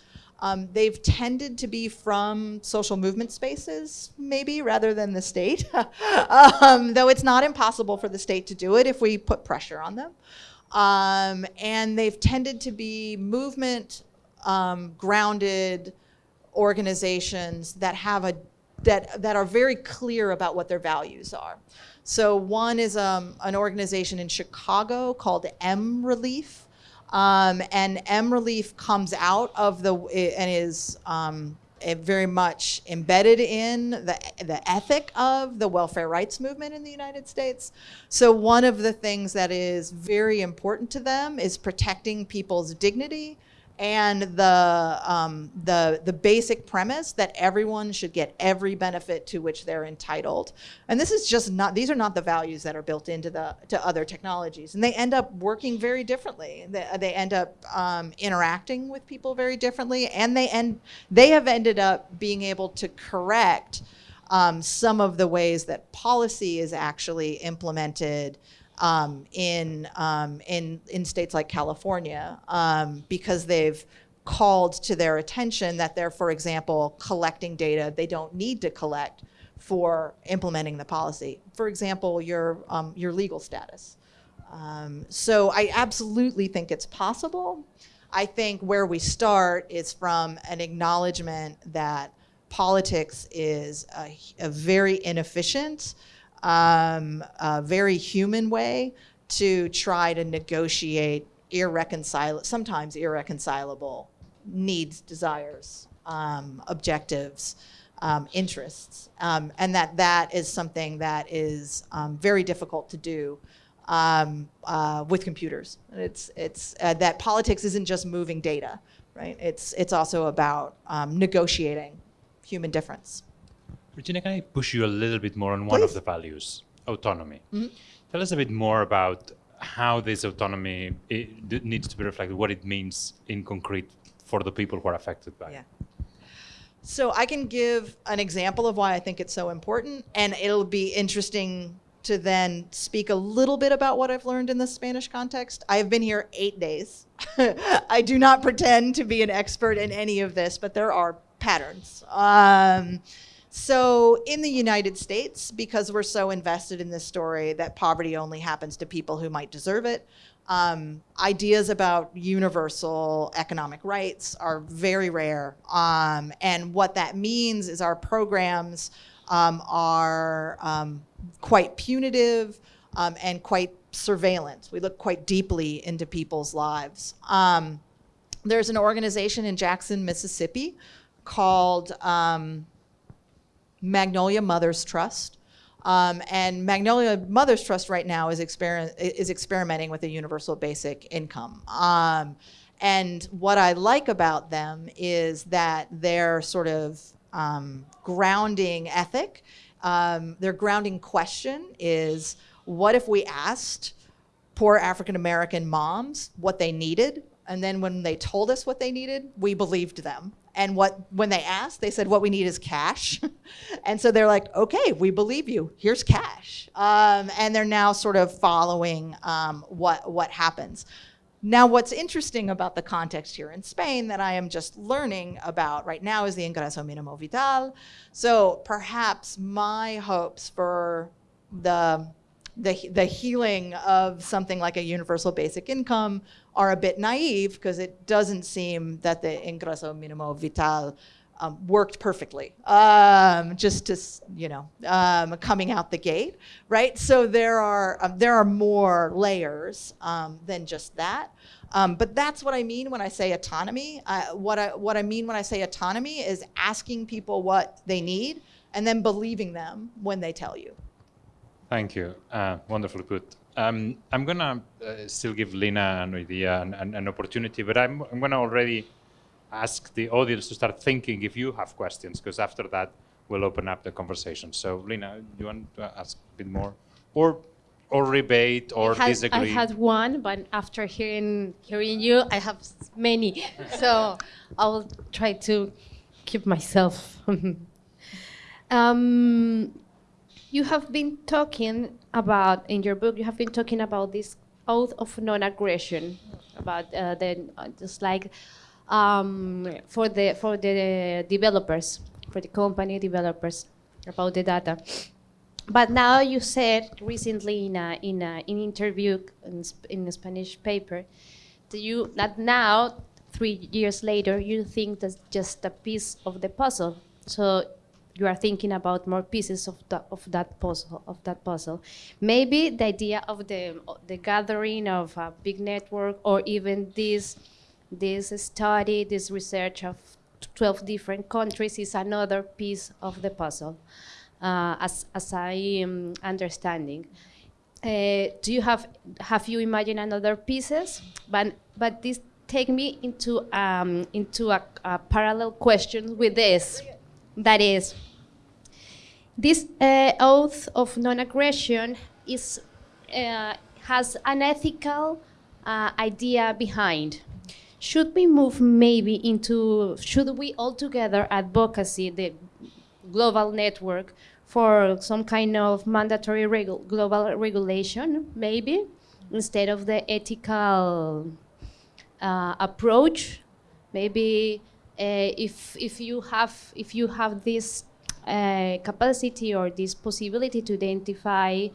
um, they've tended to be from social movement spaces, maybe, rather than the state, um, though it's not impossible for the state to do it if we put pressure on them. Um, and they've tended to be movement um, grounded organizations that have a that that are very clear about what their values are. So one is um, an organization in Chicago called mRelief, um, and mRelief comes out of the, and is um, very much embedded in the, the ethic of the welfare rights movement in the United States. So one of the things that is very important to them is protecting people's dignity, and the, um, the, the basic premise that everyone should get every benefit to which they're entitled. And this is just not, these are not the values that are built into the, to other technologies. And they end up working very differently. They, they end up um, interacting with people very differently, and they, end, they have ended up being able to correct um, some of the ways that policy is actually implemented um, in, um, in, in states like California um, because they've called to their attention that they're, for example, collecting data they don't need to collect for implementing the policy. For example, your, um, your legal status. Um, so I absolutely think it's possible. I think where we start is from an acknowledgement that politics is a, a very inefficient um, a very human way to try to negotiate irreconcilable, sometimes irreconcilable needs, desires, um, objectives, um, interests, um, and that that is something that is um, very difficult to do um, uh, with computers. It's, it's uh, that politics isn't just moving data, right? It's, it's also about negotiating human difference. Regina, can I push you a little bit more on one Please. of the values, autonomy? Mm -hmm. Tell us a bit more about how this autonomy needs to be reflected, what it means in concrete for the people who are affected by yeah. it. So I can give an example of why I think it's so important, and it'll be interesting to then speak a little bit about what I've learned in the Spanish context. I have been here eight days. I do not pretend to be an expert in any of this, but there are patterns. Um, so in the United States, because we're so invested in this story that poverty only happens to people who might deserve it, um, ideas about universal economic rights are very rare. Um, and what that means is our programs um, are um, quite punitive um, and quite surveillance. We look quite deeply into people's lives. Um, there's an organization in Jackson, Mississippi called um, Magnolia Mothers Trust. Um, and Magnolia Mothers Trust right now is, exper is experimenting with a universal basic income. Um, and what I like about them is that their sort of um, grounding ethic, um, their grounding question is, what if we asked poor African American moms what they needed and then when they told us what they needed, we believed them. And what when they asked, they said, what we need is cash. and so they're like, okay, we believe you. Here's cash. Um, and they're now sort of following um, what, what happens. Now, what's interesting about the context here in Spain that I am just learning about right now is the Ingreso Minimo Vital. So perhaps my hopes for the the, the healing of something like a universal basic income are a bit naive because it doesn't seem that the ingreso minimo vital um, worked perfectly, um, just to, you know, um, coming out the gate, right? So there are, um, there are more layers um, than just that. Um, but that's what I mean when I say autonomy. Uh, what, I, what I mean when I say autonomy is asking people what they need and then believing them when they tell you. Thank you. Uh, wonderfully put. Um, I'm going to uh, still give Lina an idea and, and an opportunity, but I'm, I'm going to already ask the audience to start thinking if you have questions, because after that, we'll open up the conversation. So, Lina, you want to ask a bit more? Or or rebate or I had, disagree? I had one, but after hearing hearing you, I have many. so I will try to keep myself. um, you have been talking about in your book. You have been talking about this oath of non-aggression, about uh, the uh, just like um, for the for the developers, for the company developers about the data. But now you said recently in a, in an in interview in, in a Spanish paper that you that now three years later you think that's just a piece of the puzzle. So you are thinking about more pieces of, the, of that puzzle. Of that puzzle, maybe the idea of the the gathering of a big network, or even this this study, this research of 12 different countries is another piece of the puzzle, uh, as as I am understanding. Uh, do you have have you imagined another pieces? But but this take me into um, into a, a parallel question with this. That is, this uh, oath of non-aggression is uh, has an ethical uh, idea behind. Should we move maybe into, should we altogether advocacy, the global network, for some kind of mandatory regu global regulation, maybe, instead of the ethical uh, approach? Maybe if, if, you have, if you have this uh, capacity or this possibility to identify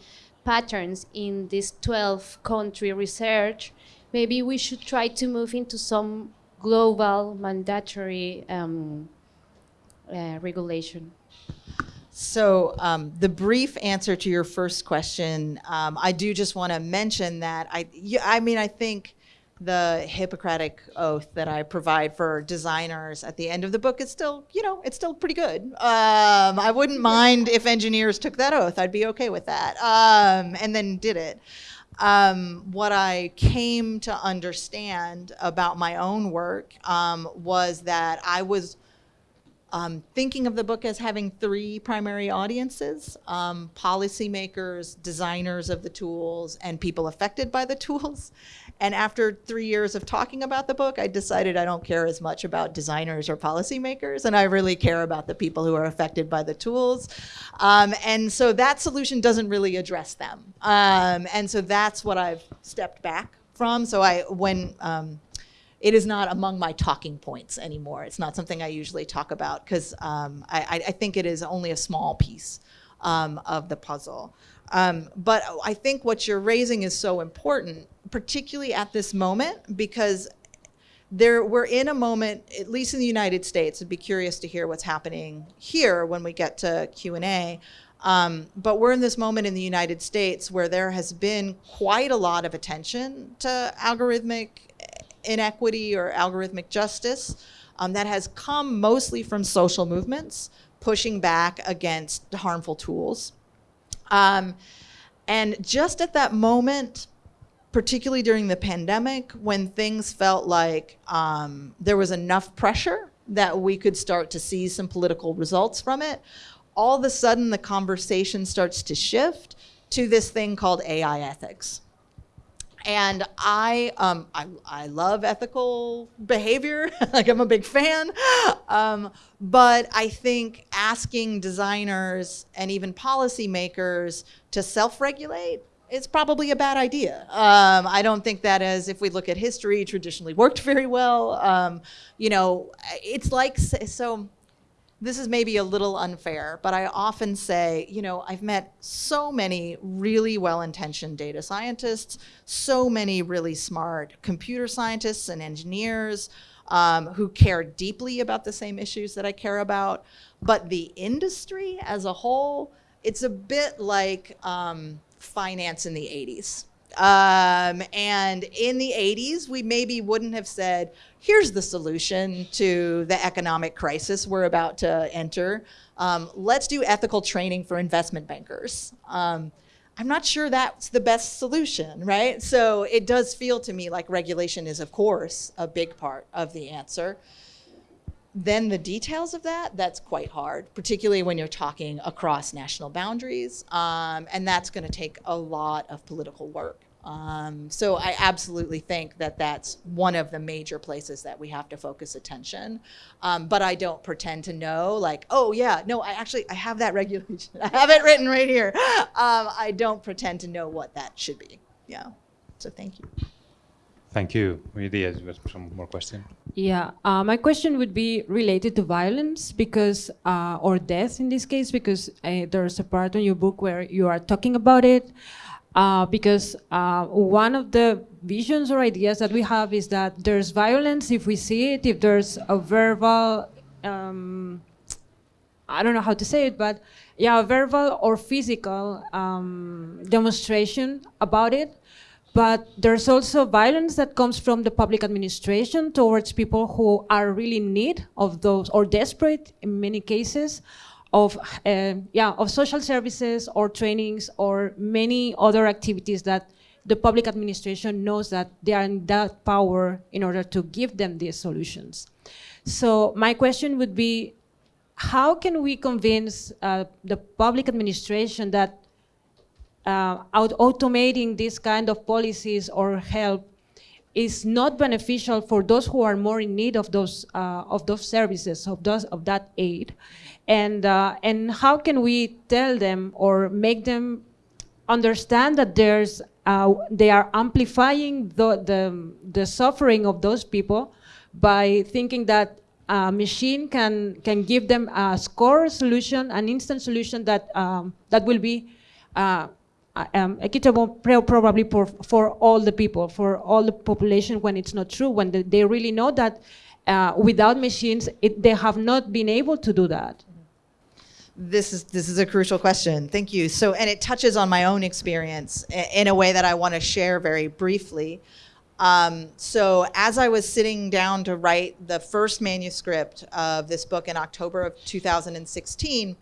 patterns in this 12 country research, maybe we should try to move into some global mandatory um, uh, regulation. So um, the brief answer to your first question, um, I do just want to mention that I, I mean, I think the Hippocratic oath that I provide for designers at the end of the book is still, you know, it's still pretty good. Um, I wouldn't mind if engineers took that oath. I'd be okay with that. Um, and then did it. Um, what I came to understand about my own work um, was that I was um, thinking of the book as having three primary audiences, um, policymakers, designers of the tools, and people affected by the tools. And after three years of talking about the book, I decided I don't care as much about designers or policymakers, and I really care about the people who are affected by the tools. Um, and so that solution doesn't really address them. Um, and so that's what I've stepped back from. So I, when um, it is not among my talking points anymore. It's not something I usually talk about because um, I, I, think it is only a small piece um, of the puzzle. Um, but I think what you're raising is so important, particularly at this moment, because there we're in a moment, at least in the United States. I'd be curious to hear what's happening here when we get to Q and A. Um, but we're in this moment in the United States where there has been quite a lot of attention to algorithmic inequity or algorithmic justice um, that has come mostly from social movements pushing back against harmful tools. Um, and just at that moment, particularly during the pandemic, when things felt like um, there was enough pressure that we could start to see some political results from it, all of a sudden the conversation starts to shift to this thing called AI ethics. And I, um, I, I love ethical behavior, like I'm a big fan. Um, but I think asking designers and even policymakers to self-regulate is probably a bad idea. Um, I don't think that as if we look at history, traditionally worked very well. Um, you know, it's like, so this is maybe a little unfair, but I often say, you know, I've met so many really well-intentioned data scientists, so many really smart computer scientists and engineers um, who care deeply about the same issues that I care about. But the industry as a whole, it's a bit like um, finance in the 80s. Um, and in the 80s, we maybe wouldn't have said, here's the solution to the economic crisis we're about to enter. Um, let's do ethical training for investment bankers. Um, I'm not sure that's the best solution, right? So it does feel to me like regulation is, of course, a big part of the answer. Then the details of that, that's quite hard, particularly when you're talking across national boundaries. Um, and that's going to take a lot of political work. Um, so I absolutely think that that's one of the major places that we have to focus attention. Um, but I don't pretend to know like, oh yeah, no, I actually, I have that regulation. I have it written right here. Um, I don't pretend to know what that should be. Yeah, so thank you. Thank you. Maybe you have some more question. Yeah, uh, my question would be related to violence because, uh, or death in this case, because uh, there's a part in your book where you are talking about it uh, because uh, one of the visions or ideas that we have is that there's violence if we see it, if there's a verbal, um, I don't know how to say it, but yeah, a verbal or physical um, demonstration about it. But there's also violence that comes from the public administration towards people who are really in need of those, or desperate in many cases, of, uh, yeah, of social services or trainings or many other activities that the public administration knows that they are in that power in order to give them these solutions. So my question would be, how can we convince uh, the public administration that uh, automating this kind of policies or help is not beneficial for those who are more in need of those uh, of those services of those of that aid and uh, and how can we tell them or make them understand that there's uh, they are amplifying the, the, the suffering of those people by thinking that a machine can can give them a score solution, an instant solution that um, that will be uh, um, equitable probably for, for all the people, for all the population when it's not true, when they really know that uh, without machines, it, they have not been able to do that this is this is a crucial question. Thank you. So, and it touches on my own experience in a way that I want to share very briefly. Um, so, as I was sitting down to write the first manuscript of this book in October of 2016,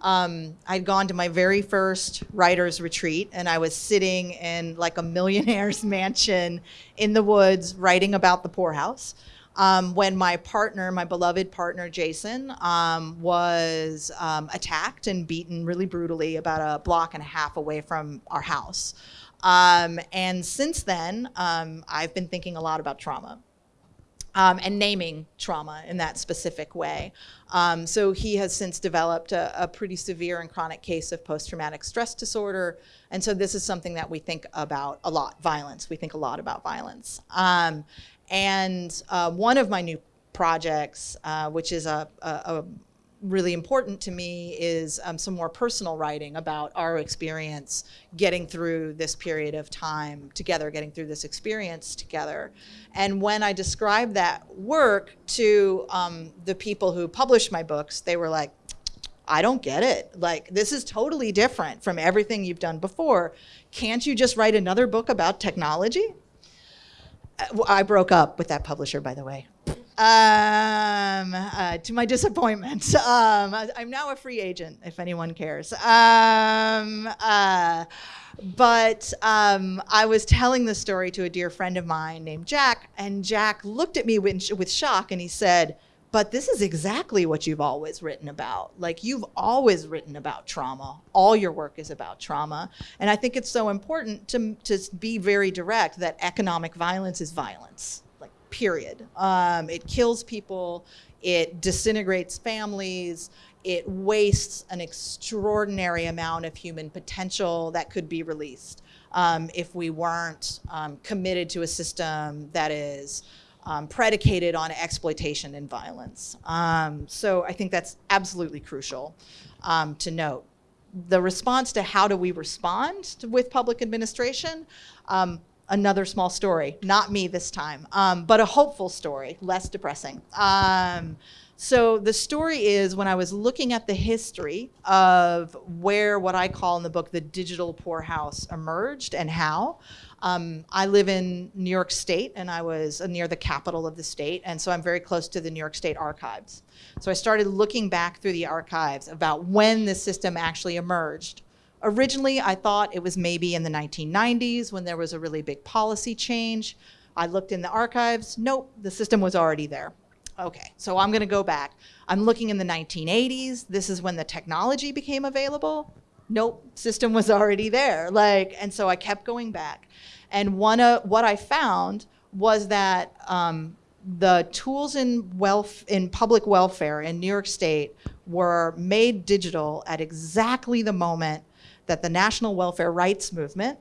um, I'd gone to my very first writer's retreat, and I was sitting in like a millionaire's mansion in the woods writing about the poorhouse um, when my partner, my beloved partner Jason, um, was um, attacked and beaten really brutally about a block and a half away from our house. Um, and since then, um, I've been thinking a lot about trauma. Um, and naming trauma in that specific way. Um, so he has since developed a, a, pretty severe and chronic case of post-traumatic stress disorder. And so this is something that we think about a lot, violence. We think a lot about violence. Um, and uh, one of my new projects, uh, which is a, a, a really important to me is um, some more personal writing about our experience getting through this period of time together, getting through this experience together. And when I described that work to um, the people who published my books, they were like, I don't get it. Like, this is totally different from everything you've done before. Can't you just write another book about technology? Uh, I broke up with that publisher, by the way. Um, uh, to my disappointment, um, I'm now a free agent, if anyone cares. Um, uh, but um, I was telling the story to a dear friend of mine named Jack, and Jack looked at me with, with shock and he said, but this is exactly what you've always written about. Like you've always written about trauma. All your work is about trauma. And I think it's so important to, to be very direct that economic violence is violence, like period. Um, it kills people, it disintegrates families, it wastes an extraordinary amount of human potential that could be released um, if we weren't um, committed to a system that is um, predicated on exploitation and violence. Um, so I think that's absolutely crucial um, to note. The response to how do we respond to, with public administration, um, another small story, not me this time, um, but a hopeful story, less depressing. So the story is when I was looking at the history of where what I call in the book the digital poorhouse emerged and how, um, I live in New York State and I was uh, near the capital of the state. And so I'm very close to the New York State archives. So I started looking back through the archives about when this system actually emerged. Originally, I thought it was maybe in the 1990s when there was a really big policy change. I looked in the archives. Nope, the system was already there. Okay, so I'm going to go back. I'm looking in the 1980s. This is when the technology became available. Nope, system was already there. Like, and so I kept going back. And one of what I found was that um, the tools in wealth in public welfare in New York State were made digital at exactly the moment that the national welfare rights movement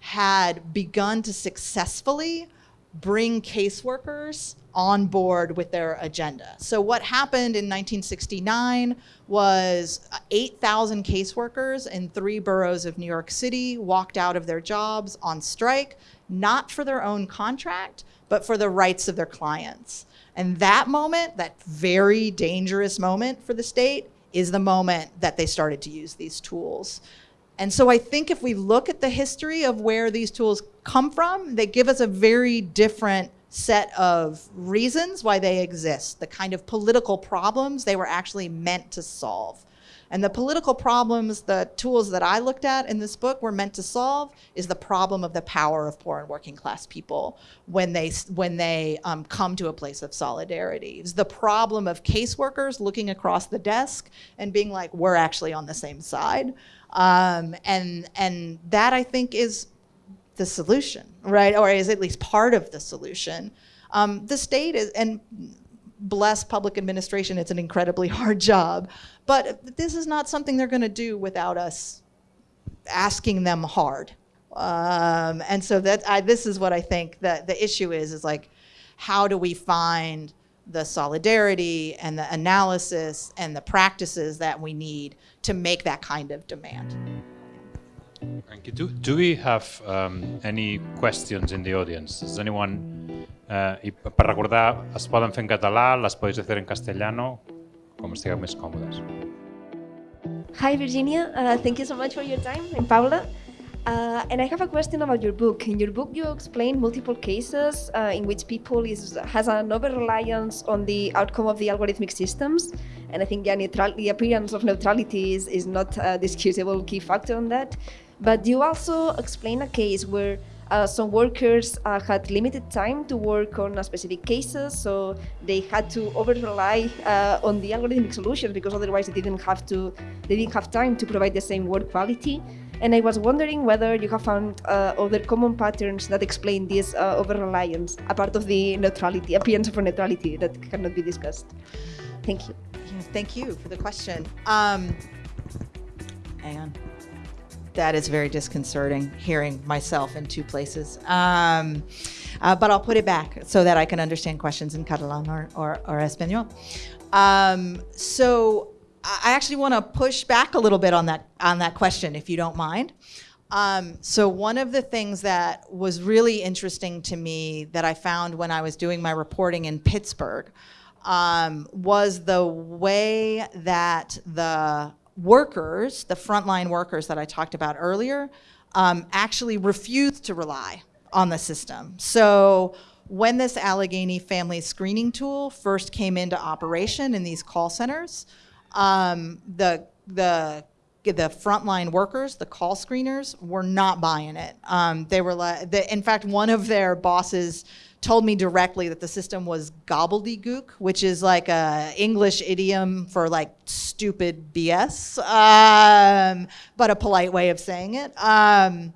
had begun to successfully bring caseworkers on board with their agenda. So what happened in 1969 was 8,000 caseworkers in three boroughs of New York City walked out of their jobs on strike, not for their own contract, but for the rights of their clients. And that moment, that very dangerous moment for the state, is the moment that they started to use these tools. And so I think if we look at the history of where these tools come from, they give us a very different set of reasons why they exist, the kind of political problems they were actually meant to solve. And the political problems, the tools that I looked at in this book were meant to solve is the problem of the power of poor and working class people when they, when they um, come to a place of solidarity. It's the problem of caseworkers looking across the desk and being like, we're actually on the same side. Um, and, and that I think is the solution, right? Or is at least part of the solution. Um, the state is, and bless public administration, it's an incredibly hard job, but this is not something they're gonna do without us asking them hard. Um, and so that I, this is what I think that the issue is, is like, how do we find the solidarity and the analysis and the practices that we need to make that kind of demand. Thank you. Do, do we have um, any questions in the audience? Does anyone... Uh, per recordar, es poden fer en català, les podeu fer en castellano, com estigueu més còmodes. Hi Virginia, uh, thank you so much for your time. I'm Paula. Uh, and I have a question about your book. In your book, you explain multiple cases uh, in which people is, has an over-reliance on the outcome of the algorithmic systems. And I think yeah, the appearance of neutrality is, is not a discutable key factor on that. But you also explain a case where uh, some workers uh, had limited time to work on specific cases, so they had to over rely uh, on the algorithmic solutions because otherwise they didn't have to, they didn't have time to provide the same work quality. And I was wondering whether you have found uh, other common patterns that explain this uh, over-reliance, a part of the neutrality, appearance of neutrality that cannot be discussed. Thank you. thank you for the question. Um, hang on. That is very disconcerting, hearing myself in two places. Um, uh, but I'll put it back so that I can understand questions in Catalan or, or, or Espanol. Um, so I actually want to push back a little bit on that, on that question, if you don't mind. Um, so one of the things that was really interesting to me that I found when I was doing my reporting in Pittsburgh um, was the way that the workers, the frontline workers that I talked about earlier, um, actually refused to rely on the system. So when this Allegheny family screening tool first came into operation in these call centers, um, the, the the frontline workers, the call screeners, were not buying it. Um, they were like, the, in fact, one of their bosses told me directly that the system was gobbledygook, which is like a English idiom for like stupid BS, um, but a polite way of saying it. Um,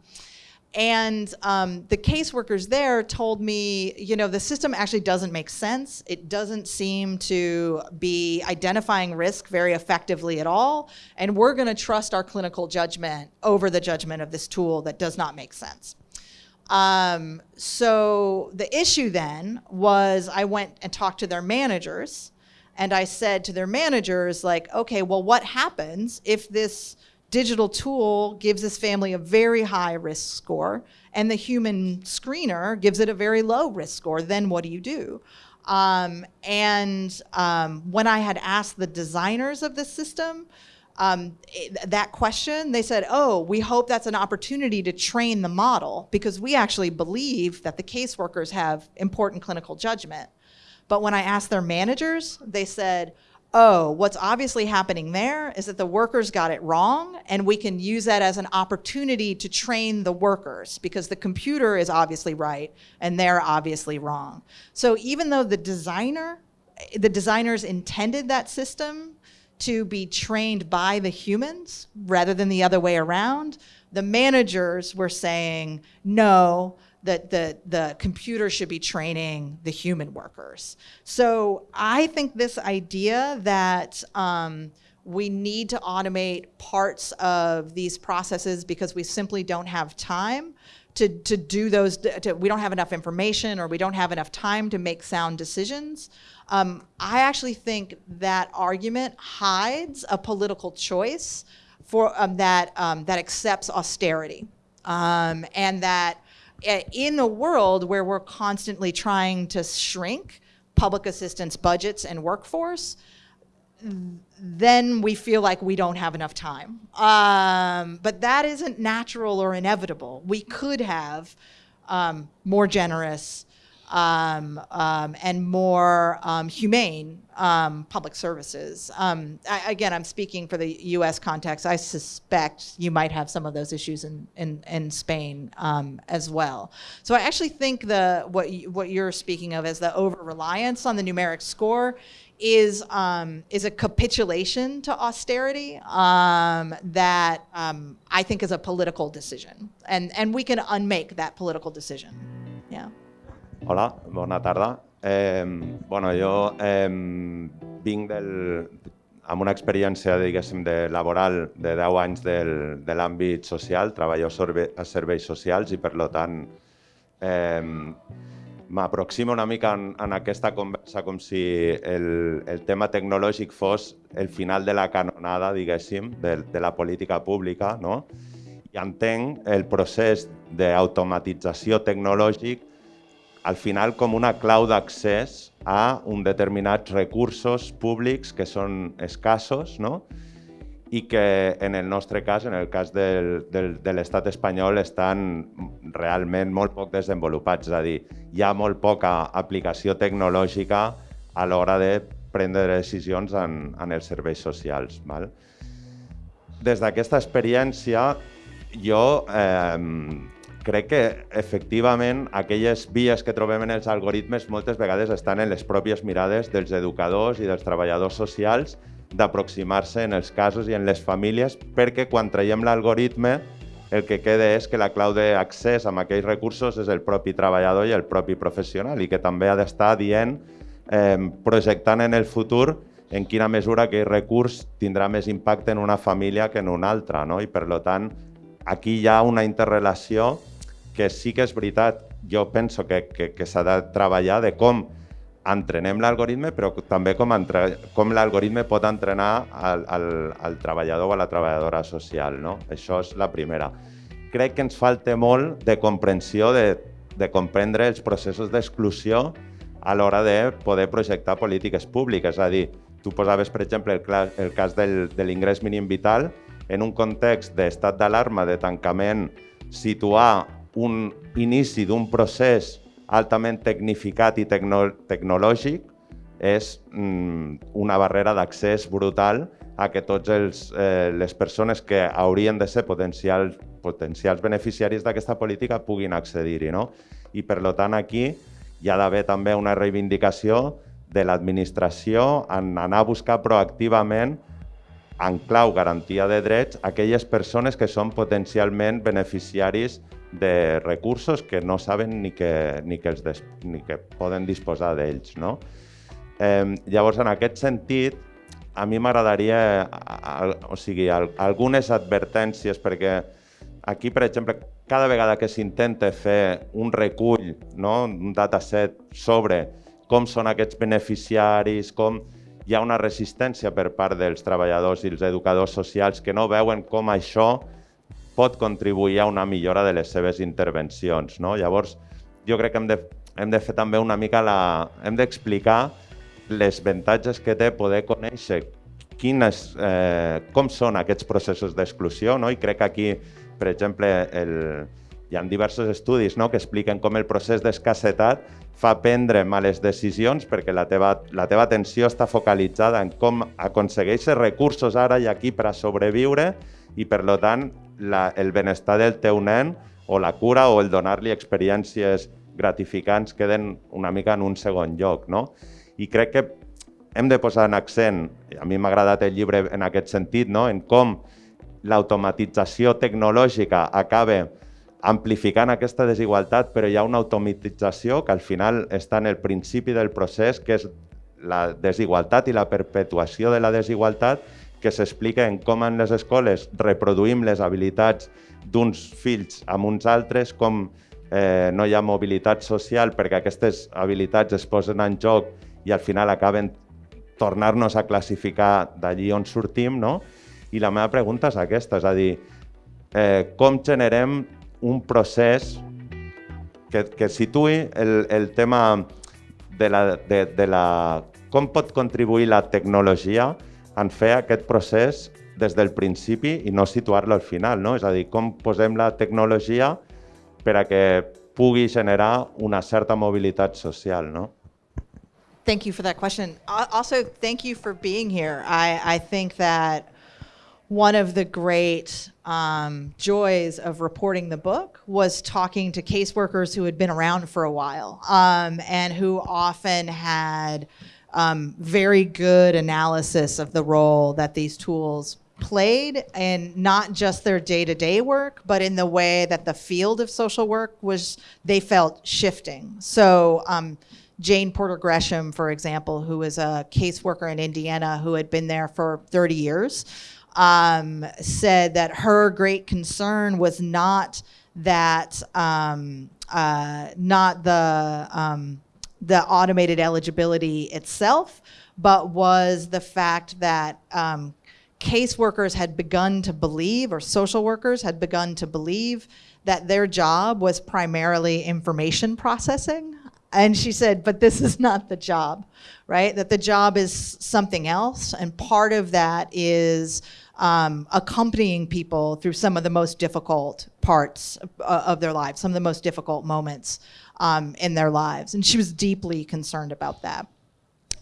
and um, the caseworkers there told me, you know, the system actually doesn't make sense. It doesn't seem to be identifying risk very effectively at all. And we're going to trust our clinical judgment over the judgment of this tool that does not make sense. Um, so the issue then was I went and talked to their managers and I said to their managers, like, okay, well, what happens if this digital tool gives this family a very high risk score and the human screener gives it a very low risk score, then what do you do? Um, and um, when I had asked the designers of the system, um, that question, they said, oh, we hope that's an opportunity to train the model because we actually believe that the caseworkers have important clinical judgment. But when I asked their managers, they said, oh, what's obviously happening there is that the workers got it wrong and we can use that as an opportunity to train the workers because the computer is obviously right and they're obviously wrong. So even though the designer, the designers intended that system to be trained by the humans rather than the other way around, the managers were saying, no, that the, the computer should be training the human workers. So I think this idea that um, we need to automate parts of these processes because we simply don't have time to, to do those, to, we don't have enough information or we don't have enough time to make sound decisions. Um, I actually think that argument hides a political choice for um, that, um, that accepts austerity um, and that in a world where we're constantly trying to shrink public assistance budgets and workforce, then we feel like we don't have enough time. Um, but that isn't natural or inevitable. We could have um, more generous um, um, and more um, humane um, public services. Um, I, again, I'm speaking for the U.S. context. I suspect you might have some of those issues in, in, in Spain um, as well. So I actually think the what, you, what you're speaking of as the over-reliance on the numeric score is is a capitulation to austerity that I think is a political decision, and and we can unmake that political decision. Yeah. Hola, bona tarda. Eh, bueno, jo eh, vinc del, amb una experiència, diguéssim, de laboral de 10 anys del, de l'àmbit social, treballo a serveis socials i, per tant, eh, m'aproximo una mica en, en aquesta conversa com si el, el tema tecnològic fos el final de la canonada, diguéssim, de, de la política pública, no? I entenc el procés d'automatització tecnològic al final com una clau d'accés a un determinats recursos públics que són escassos no? i que en el nostre cas, en el cas del, del, de l'estat espanyol, estan realment molt poc desenvolupats. És a dir, hi ha molt poca aplicació tecnològica a l'hora de prendre decisions en, en els serveis socials. Val? Des d'aquesta experiència, jo eh, crec que efectivament aquelles vies que trobem en els algoritmes moltes vegades estan en les pròpies mirades dels educadors i dels treballadors socials d'aproximar-se en els casos i en les famílies perquè quan traiem l'algoritme el que queda és que la clau d'accés a aquells recursos és el propi treballador i el propi professional i que també ha d'estar dient, eh, projectant en el futur en quina mesura aquell recurs tindrà més impacte en una família que en una altra. No? I per tant, aquí hi ha una interrelació que sí que és veritat jo penso que, que, que s'ha de treballar de com entrenem l'algoritme, però també com, entre, com l'algoritme pot entrenar al, al, al treballador o la treballadora social. No? Això és la primera. Crec que ens falta molt de comprensió, de, de comprendre els processos d'exclusió a l'hora de poder projectar polítiques públiques. És a dir, tu posaves, per exemple, el, el cas del, de l'ingrés mínim vital, en un context d'estat d'alarma, de tancament, situar un inici d'un procés altament tecnificat i tecno tecnològic és mm, una barrera d'accés brutal a que tots eh, les persones que haurien de ser potencials, potencials beneficiaris d'aquesta política puguin accedir-hi. No? I per tant aquí hi ha d'haver també una reivindicació de l'administració en anar a buscar proactivament en clau garantia de drets aquelles persones que són potencialment beneficiaris de recursos que no saben ni que, ni que, els des, ni que poden disposar d'ells. No? Eh, llavors, en aquest sentit, a mi m'agradaria o sigui, algunes advertències, perquè aquí, per exemple, cada vegada que s'intenta fer un recull, no? un dataset sobre com són aquests beneficiaris, com hi ha una resistència per part dels treballadors i els educadors socials que no veuen com això pot contribuir a una millora de les seves intervencions. No? Llavors, jo crec que hem de, hem de fer també una mica la... hem d'explicar les avantatges que té poder conèixer quines, eh, com són aquests processos d'exclusió, no? i crec que aquí, per exemple, el, hi ha diversos estudis no? que expliquen com el procés d'escassetat fa prendre males decisions perquè la teva, la teva atenció està focalitzada en com aconsegueixes recursos ara i aquí per a sobreviure i, per tant, la, el benestar del teu nen o la cura o el donar-li experiències gratificants queden una mica en un segon lloc. No? I crec que hem de posar en accent, a mi m'ha agradat el llibre en aquest sentit, no? en com l'automatització tecnològica acaba amplificant aquesta desigualtat, però hi ha una automatització que al final està en el principi del procés, que és la desigualtat i la perpetuació de la desigualtat, que s'explica en com en les escoles reproduïm les habilitats d'uns fills amb uns altres, com eh, no hi ha mobilitat social perquè aquestes habilitats es posen en joc i al final acaben tornar-nos a classificar d'allí on sortim, no? I la meva pregunta és aquesta, és a dir, eh, com generem un procés que, que situï el, el tema de la, de, de la... com pot contribuir la tecnologia en fer aquest procés des del principi i no situar-lo al final, no? És a dir, com posem la tecnologia per a que pugui generar una certa mobilitat social, no? Thank you for that question. Also, thank you for being here. I, I think that one of the great um, joys of reporting the book was talking to caseworkers who had been around for a while um, and who often had um, very good analysis of the role that these tools played in not just their day-to-day work, but in the way that the field of social work was, they felt shifting. So um, Jane Porter Gresham, for example, who was a caseworker in Indiana who had been there for 30 years, um, said that her great concern was not that, um, uh, not the, um, the automated eligibility itself, but was the fact that um, caseworkers had begun to believe, or social workers had begun to believe, that their job was primarily information processing. And she said, but this is not the job, right? That the job is something else. And part of that is um, accompanying people through some of the most difficult parts uh, of their lives, some of the most difficult moments um, in their lives. And she was deeply concerned about that.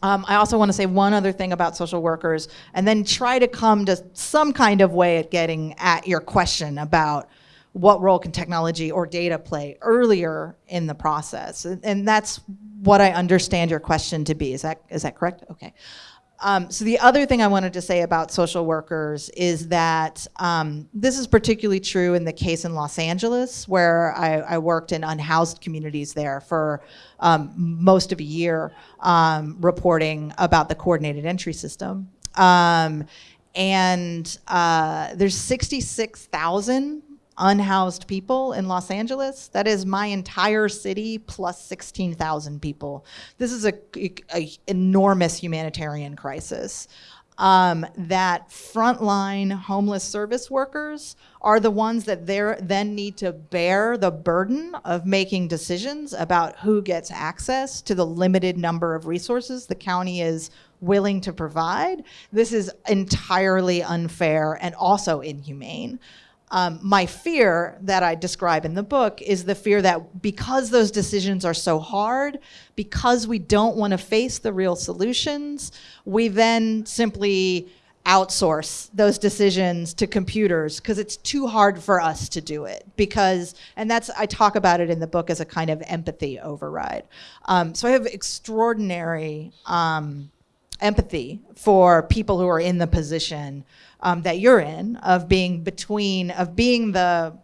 Um, I also want to say one other thing about social workers and then try to come to some kind of way at getting at your question about what role can technology or data play earlier in the process. And, and that's what I understand your question to be. Is that, is that correct? Okay. Um, so the other thing I wanted to say about social workers is that um, this is particularly true in the case in Los Angeles, where I, I worked in unhoused communities there for um, most of a year, um, reporting about the coordinated entry system. Um, and uh, there's 66,000 unhoused people in Los Angeles. That is my entire city plus 16,000 people. This is a, a enormous humanitarian crisis. Um, that frontline homeless service workers are the ones that then need to bear the burden of making decisions about who gets access to the limited number of resources the county is willing to provide. This is entirely unfair and also inhumane. Um, my fear that I describe in the book is the fear that because those decisions are so hard, because we don't want to face the real solutions, we then simply outsource those decisions to computers because it's too hard for us to do it because and that's i talk about it in the book as a kind of empathy override. Um, so i have extraordinary um, empathy for people who are in the position um, that you're in of being between, of being the,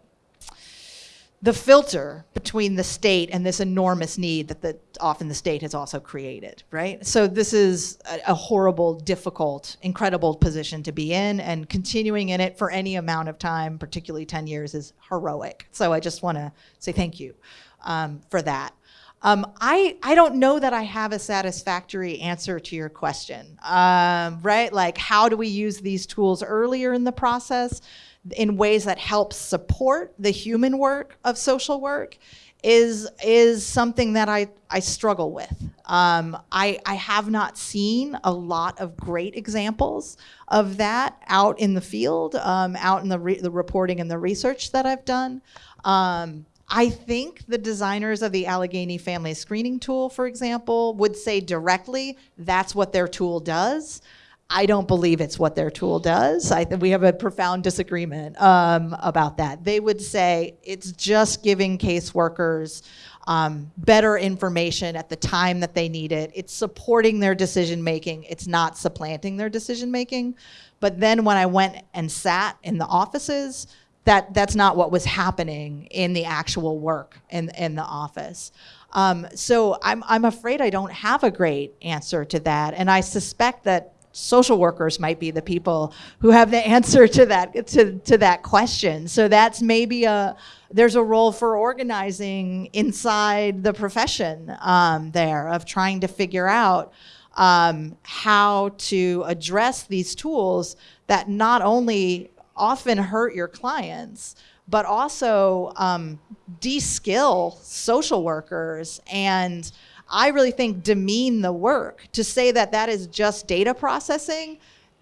the filter between the state and this enormous need that the, often the state has also created, right? So this is a, a, horrible, difficult, incredible position to be in and continuing in it for any amount of time, particularly 10 years, is heroic. So I just wanna say thank you um, for that. Um, I, I don't know that I have a satisfactory answer to your question, um, right? Like how do we use these tools earlier in the process in ways that help support the human work of social work is, is something that I, I struggle with. Um, I, I have not seen a lot of great examples of that out in the field, um, out in the, the reporting and the research that I've done. Um, I think the designers of the Allegheny Family Screening Tool, for example, would say directly that's what their tool does. I don't believe it's what their tool does. I think we have a profound disagreement um, about that. They would say it's just giving caseworkers um, better information at the time that they need it. It's supporting their decision making. It's not supplanting their decision making. But then when I went and sat in the offices, that that's not what was happening in the actual work in, in the office. Um, so I'm, I'm afraid I don't have a great answer to that. And I suspect that social workers might be the people who have the answer to that, to, to that question. So that's maybe a, there's a role for organizing inside the profession um, there of trying to figure out um, how to address these tools that not only often hurt your clients, but also um, de-skill social workers and I really think demean the work. To say that that is just data processing,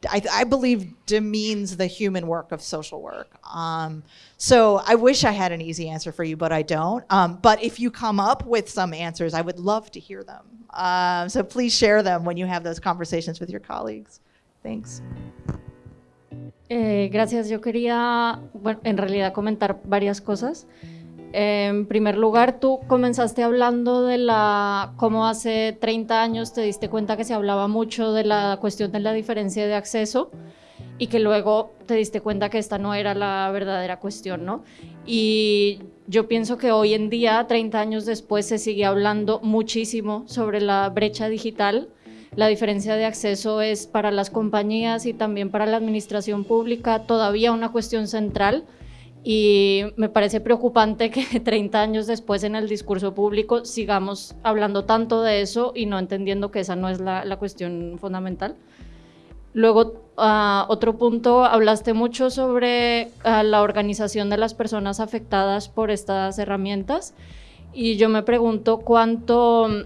I, I believe demeans the human work of social work. Um, so I wish I had an easy answer for you, but I don't. Um, but if you come up with some answers, I would love to hear them. Uh, so please share them when you have those conversations with your colleagues. Thanks. Eh, gracias, yo quería, bueno, en realidad comentar varias cosas. en primer lugar, tú comenzaste hablando de la cómo hace 30 años te diste cuenta que se hablaba mucho de la cuestión de la diferencia de acceso y que luego te diste cuenta que esta no era la verdadera cuestión, ¿no? Y yo pienso que hoy en día, 30 años después, se sigue hablando muchísimo sobre la brecha digital la diferencia de acceso es para las compañías y también para la administración pública todavía una cuestión central y me parece preocupante que 30 años después en el discurso público sigamos hablando tanto de eso y no entendiendo que esa no es la, cuestión fundamental. Luego, uh, otro punto, hablaste mucho sobre uh, la organización de las personas afectadas por estas herramientas y yo me pregunto cuánto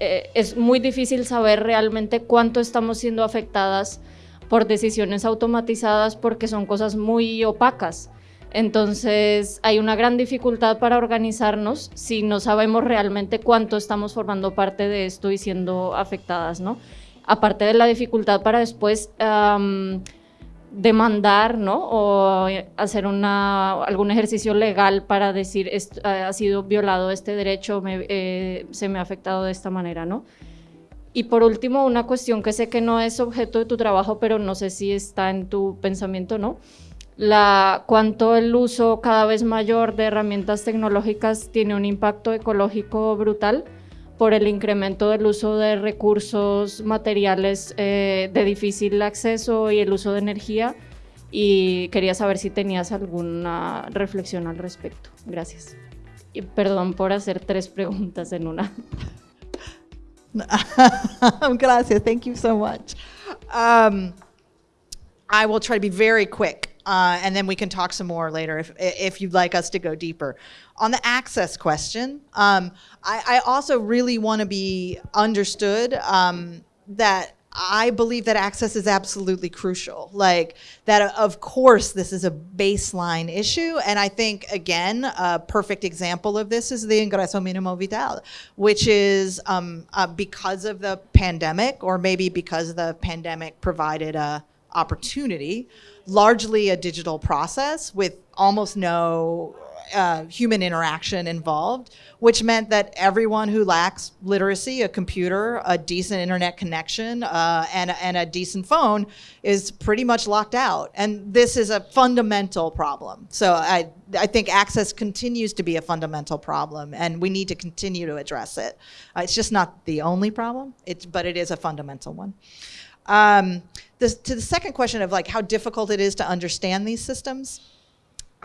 eh, es muy difícil saber realmente cuánto estamos siendo afectadas por decisiones automatizadas porque son cosas muy opacas. Entonces hay una gran dificultad para organizarnos si no sabemos realmente cuánto estamos formando parte de esto y siendo afectadas, ¿no? Aparte de la dificultad para después demandar ¿no? o hacer una, algún ejercicio legal para decir ha sido violado este derecho, eh, se me ha afectado de esta manera. ¿no? Y por último, una cuestión que sé que no es objeto de tu trabajo, pero no sé si está en tu pensamiento, ¿no? La, cuánto el uso cada vez mayor de herramientas tecnológicas tiene un impacto ecológico brutal por el incremento del uso de recursos materiales eh, de difícil acceso y el uso de energía y quería saber si tenías alguna reflexión al respecto. Gracias. Y perdón por hacer tres preguntas en una. Gracias. Thank you so much. Um, I will try to be very quick, uh, and then we can talk some more later if, if you'd like us to go deeper. On the access question, um, I, I, also really want to be understood um, that I believe that access is absolutely crucial. Like that, of course, this is a baseline issue. And I think, again, a perfect example of this is the ingreso minimo vital, which is um, uh, because of the pandemic, or maybe because the pandemic provided a opportunity, largely a digital process with almost no uh, human interaction involved, which meant that everyone who lacks literacy, a computer, a decent internet connection, uh, and, and a decent phone is pretty much locked out. And this is a fundamental problem. So I, I think access continues to be a fundamental problem, and we need to continue to address it. Uh, it's just not the only problem, it's, but it is a fundamental one. Um, this, to the second question of like how difficult it is to understand these systems,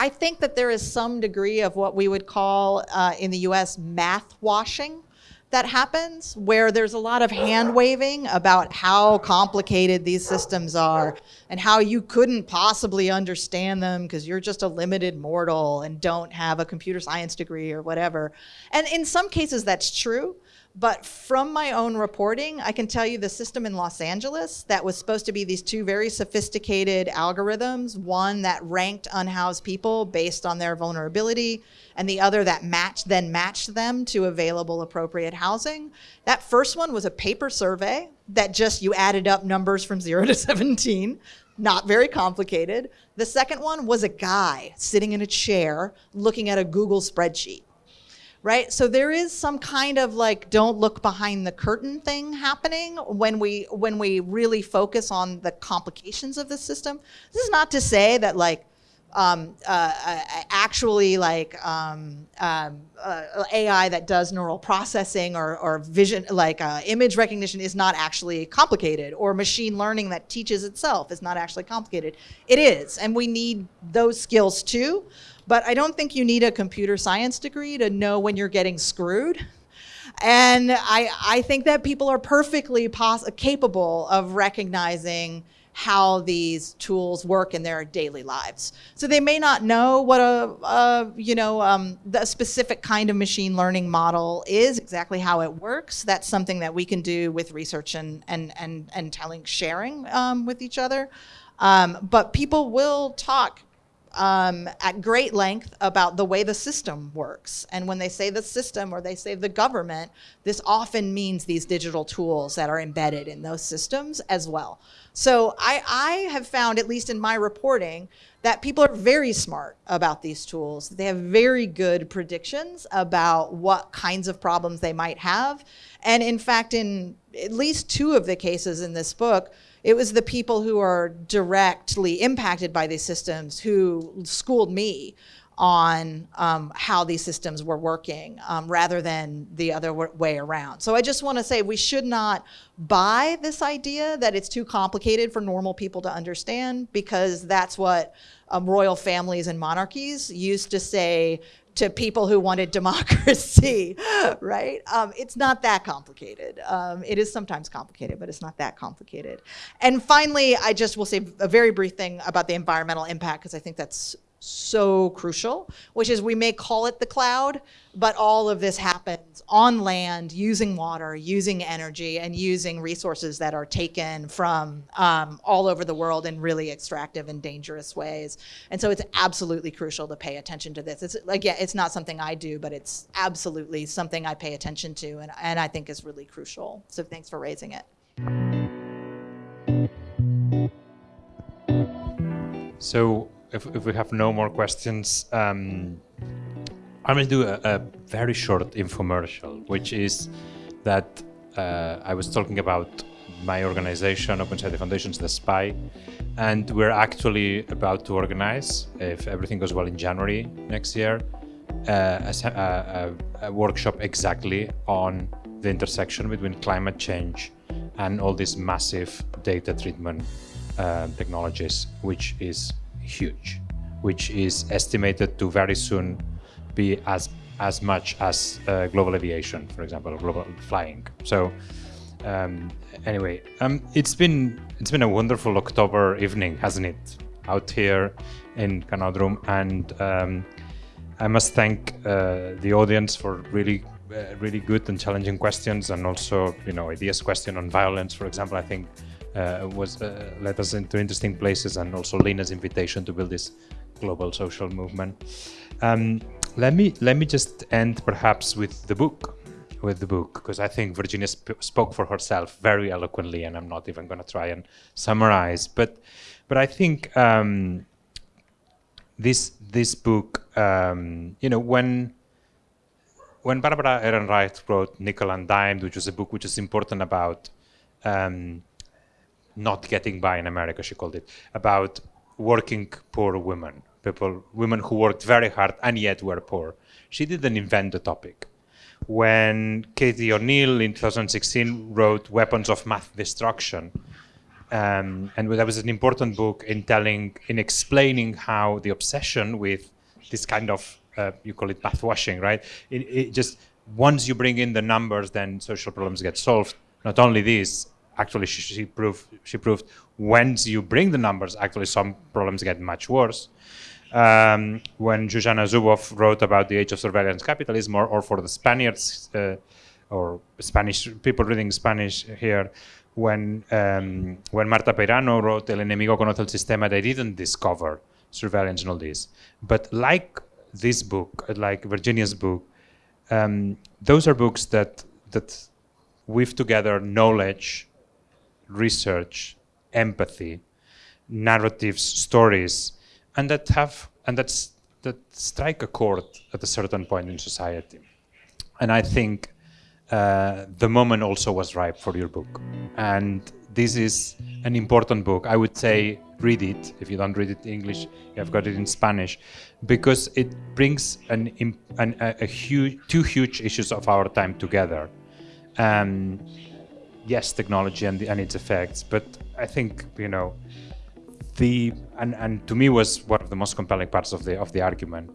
I think that there is some degree of what we would call uh, in the US math washing that happens where there's a lot of hand waving about how complicated these systems are and how you couldn't possibly understand them because you're just a limited mortal and don't have a computer science degree or whatever. And in some cases that's true. But from my own reporting, I can tell you the system in Los Angeles that was supposed to be these two very sophisticated algorithms, one that ranked unhoused people based on their vulnerability, and the other that matched then matched them to available appropriate housing. That first one was a paper survey that just you added up numbers from 0 to 17 not very complicated. The second one was a guy sitting in a chair looking at a Google spreadsheet right? So there is some kind of like don't look behind the curtain thing happening when we when we really focus on the complications of the system. This is not to say that like um, uh, uh actually like um, um, uh, AI that does neural processing or, or vision, like uh, image recognition is not actually complicated or machine learning that teaches itself is not actually complicated. It is, and we need those skills too. But I don't think you need a computer science degree to know when you're getting screwed. And I, I think that people are perfectly capable of recognizing how these tools work in their daily lives. So they may not know what a, a you know, um, the specific kind of machine learning model is, exactly how it works. That's something that we can do with research and, and, and, and telling, sharing um, with each other. Um, but people will talk um, at great length about the way the system works. And when they say the system or they say the government, this often means these digital tools that are embedded in those systems as well. So I, I have found, at least in my reporting, that people are very smart about these tools. They have very good predictions about what kinds of problems they might have. And in fact, in at least two of the cases in this book, it was the people who are directly impacted by these systems who schooled me on um, how these systems were working um, rather than the other way around. So I just want to say we should not buy this idea that it's too complicated for normal people to understand because that's what um, royal families and monarchies used to say to people who wanted democracy, right? Um, it's not that complicated. Um, it is sometimes complicated, but it's not that complicated. And finally, I just will say a very brief thing about the environmental impact because I think that's so crucial, which is we may call it the cloud, but all of this happens on land, using water, using energy, and using resources that are taken from um, all over the world in really extractive and dangerous ways. And so it's absolutely crucial to pay attention to this. It's like, yeah, it's not something I do, but it's absolutely something I pay attention to and, and I think is really crucial. So thanks for raising it. So if, if we have no more questions, um, I'm going to do a, a, very short infomercial, which is that uh, I was talking about my organization, Open Society Foundations, the SPY, and we're actually about to organize, if everything goes well in January next year, uh, a, a, a workshop exactly on the intersection between climate change and all these massive data treatment uh, technologies, which is huge, which is estimated to very soon be as as much as uh, global aviation, for example, global flying. So um, anyway, um, it's been it's been a wonderful October evening, hasn't it? Out here in Canòdrom, and um, I must thank uh, the audience for really uh, really good and challenging questions, and also Oyidiya's question on violence, for example. I think uh, was uh, led us into interesting places, and also Lena's invitation to build this global social movement. Um, let me let me just end perhaps with the book with the book because I think Virginia sp spoke for herself very eloquently, and I'm not even going to try and summarize. But but I think um, this this book, um, you know, when when Barbara Ehrenreich wrote Nickel and Dime, which was a book which is important about um, not getting by in America, she called it, about working poor women, people, women who worked very hard and yet were poor. She didn't invent the topic when Cathy O'Neil in 2016 wrote Weapons of Math Destruction. Um, and that was an important book in telling, in explaining how the obsession with this kind of, uh, you call it math washing, right? It, it just, once you bring in the numbers, then social problems get solved. Not only this, actually she, proved, she proved once you bring the numbers, actually some problems get much worse um, when Shoshana Zuboff wrote about the age of surveillance capitalism, or, or for the Spaniards uh, or Spanish people reading Spanish here, when um, when Marta Peirano wrote El enemigo conoce el sistema, they didn't discover surveillance and all this. But like this book, like Virginia's book, um, those are books that that weave together knowledge, research, empathy, narratives, stories, and that have and that's that strike a chord at a certain point in society. And I think uh, the moment also was ripe for your book. And this is an important book. I would say read it. If you don't read it in English, you have got it in Spanish, because it brings an, an a, a, huge, two huge issues of our time together. Um, yes, technology and, the, and its effects, but I think you know the and, and to me was one of the most compelling parts of the of the argument.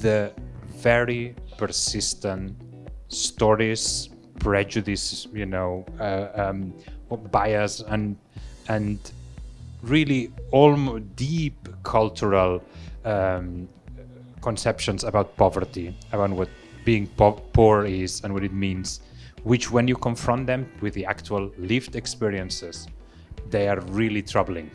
The very persistent stories prejudice you know uh, um, bias and and really all deep cultural um, conceptions about poverty about what being po poor is and what it means which when you confront them with the actual lived experiences they are really troubling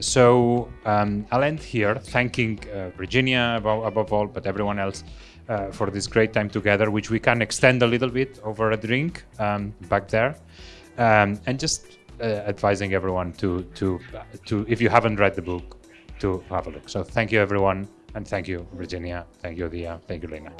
so um, I'll end here, thanking uh, Virginia above, above, all, but everyone else uh, for this great time together, which we can extend a little bit over a drink um, back there, um, and just uh, advising everyone to to to if you haven't read the book, to have a look. So thank you everyone, and thank you Virginia, thank you Dia, thank you Lena.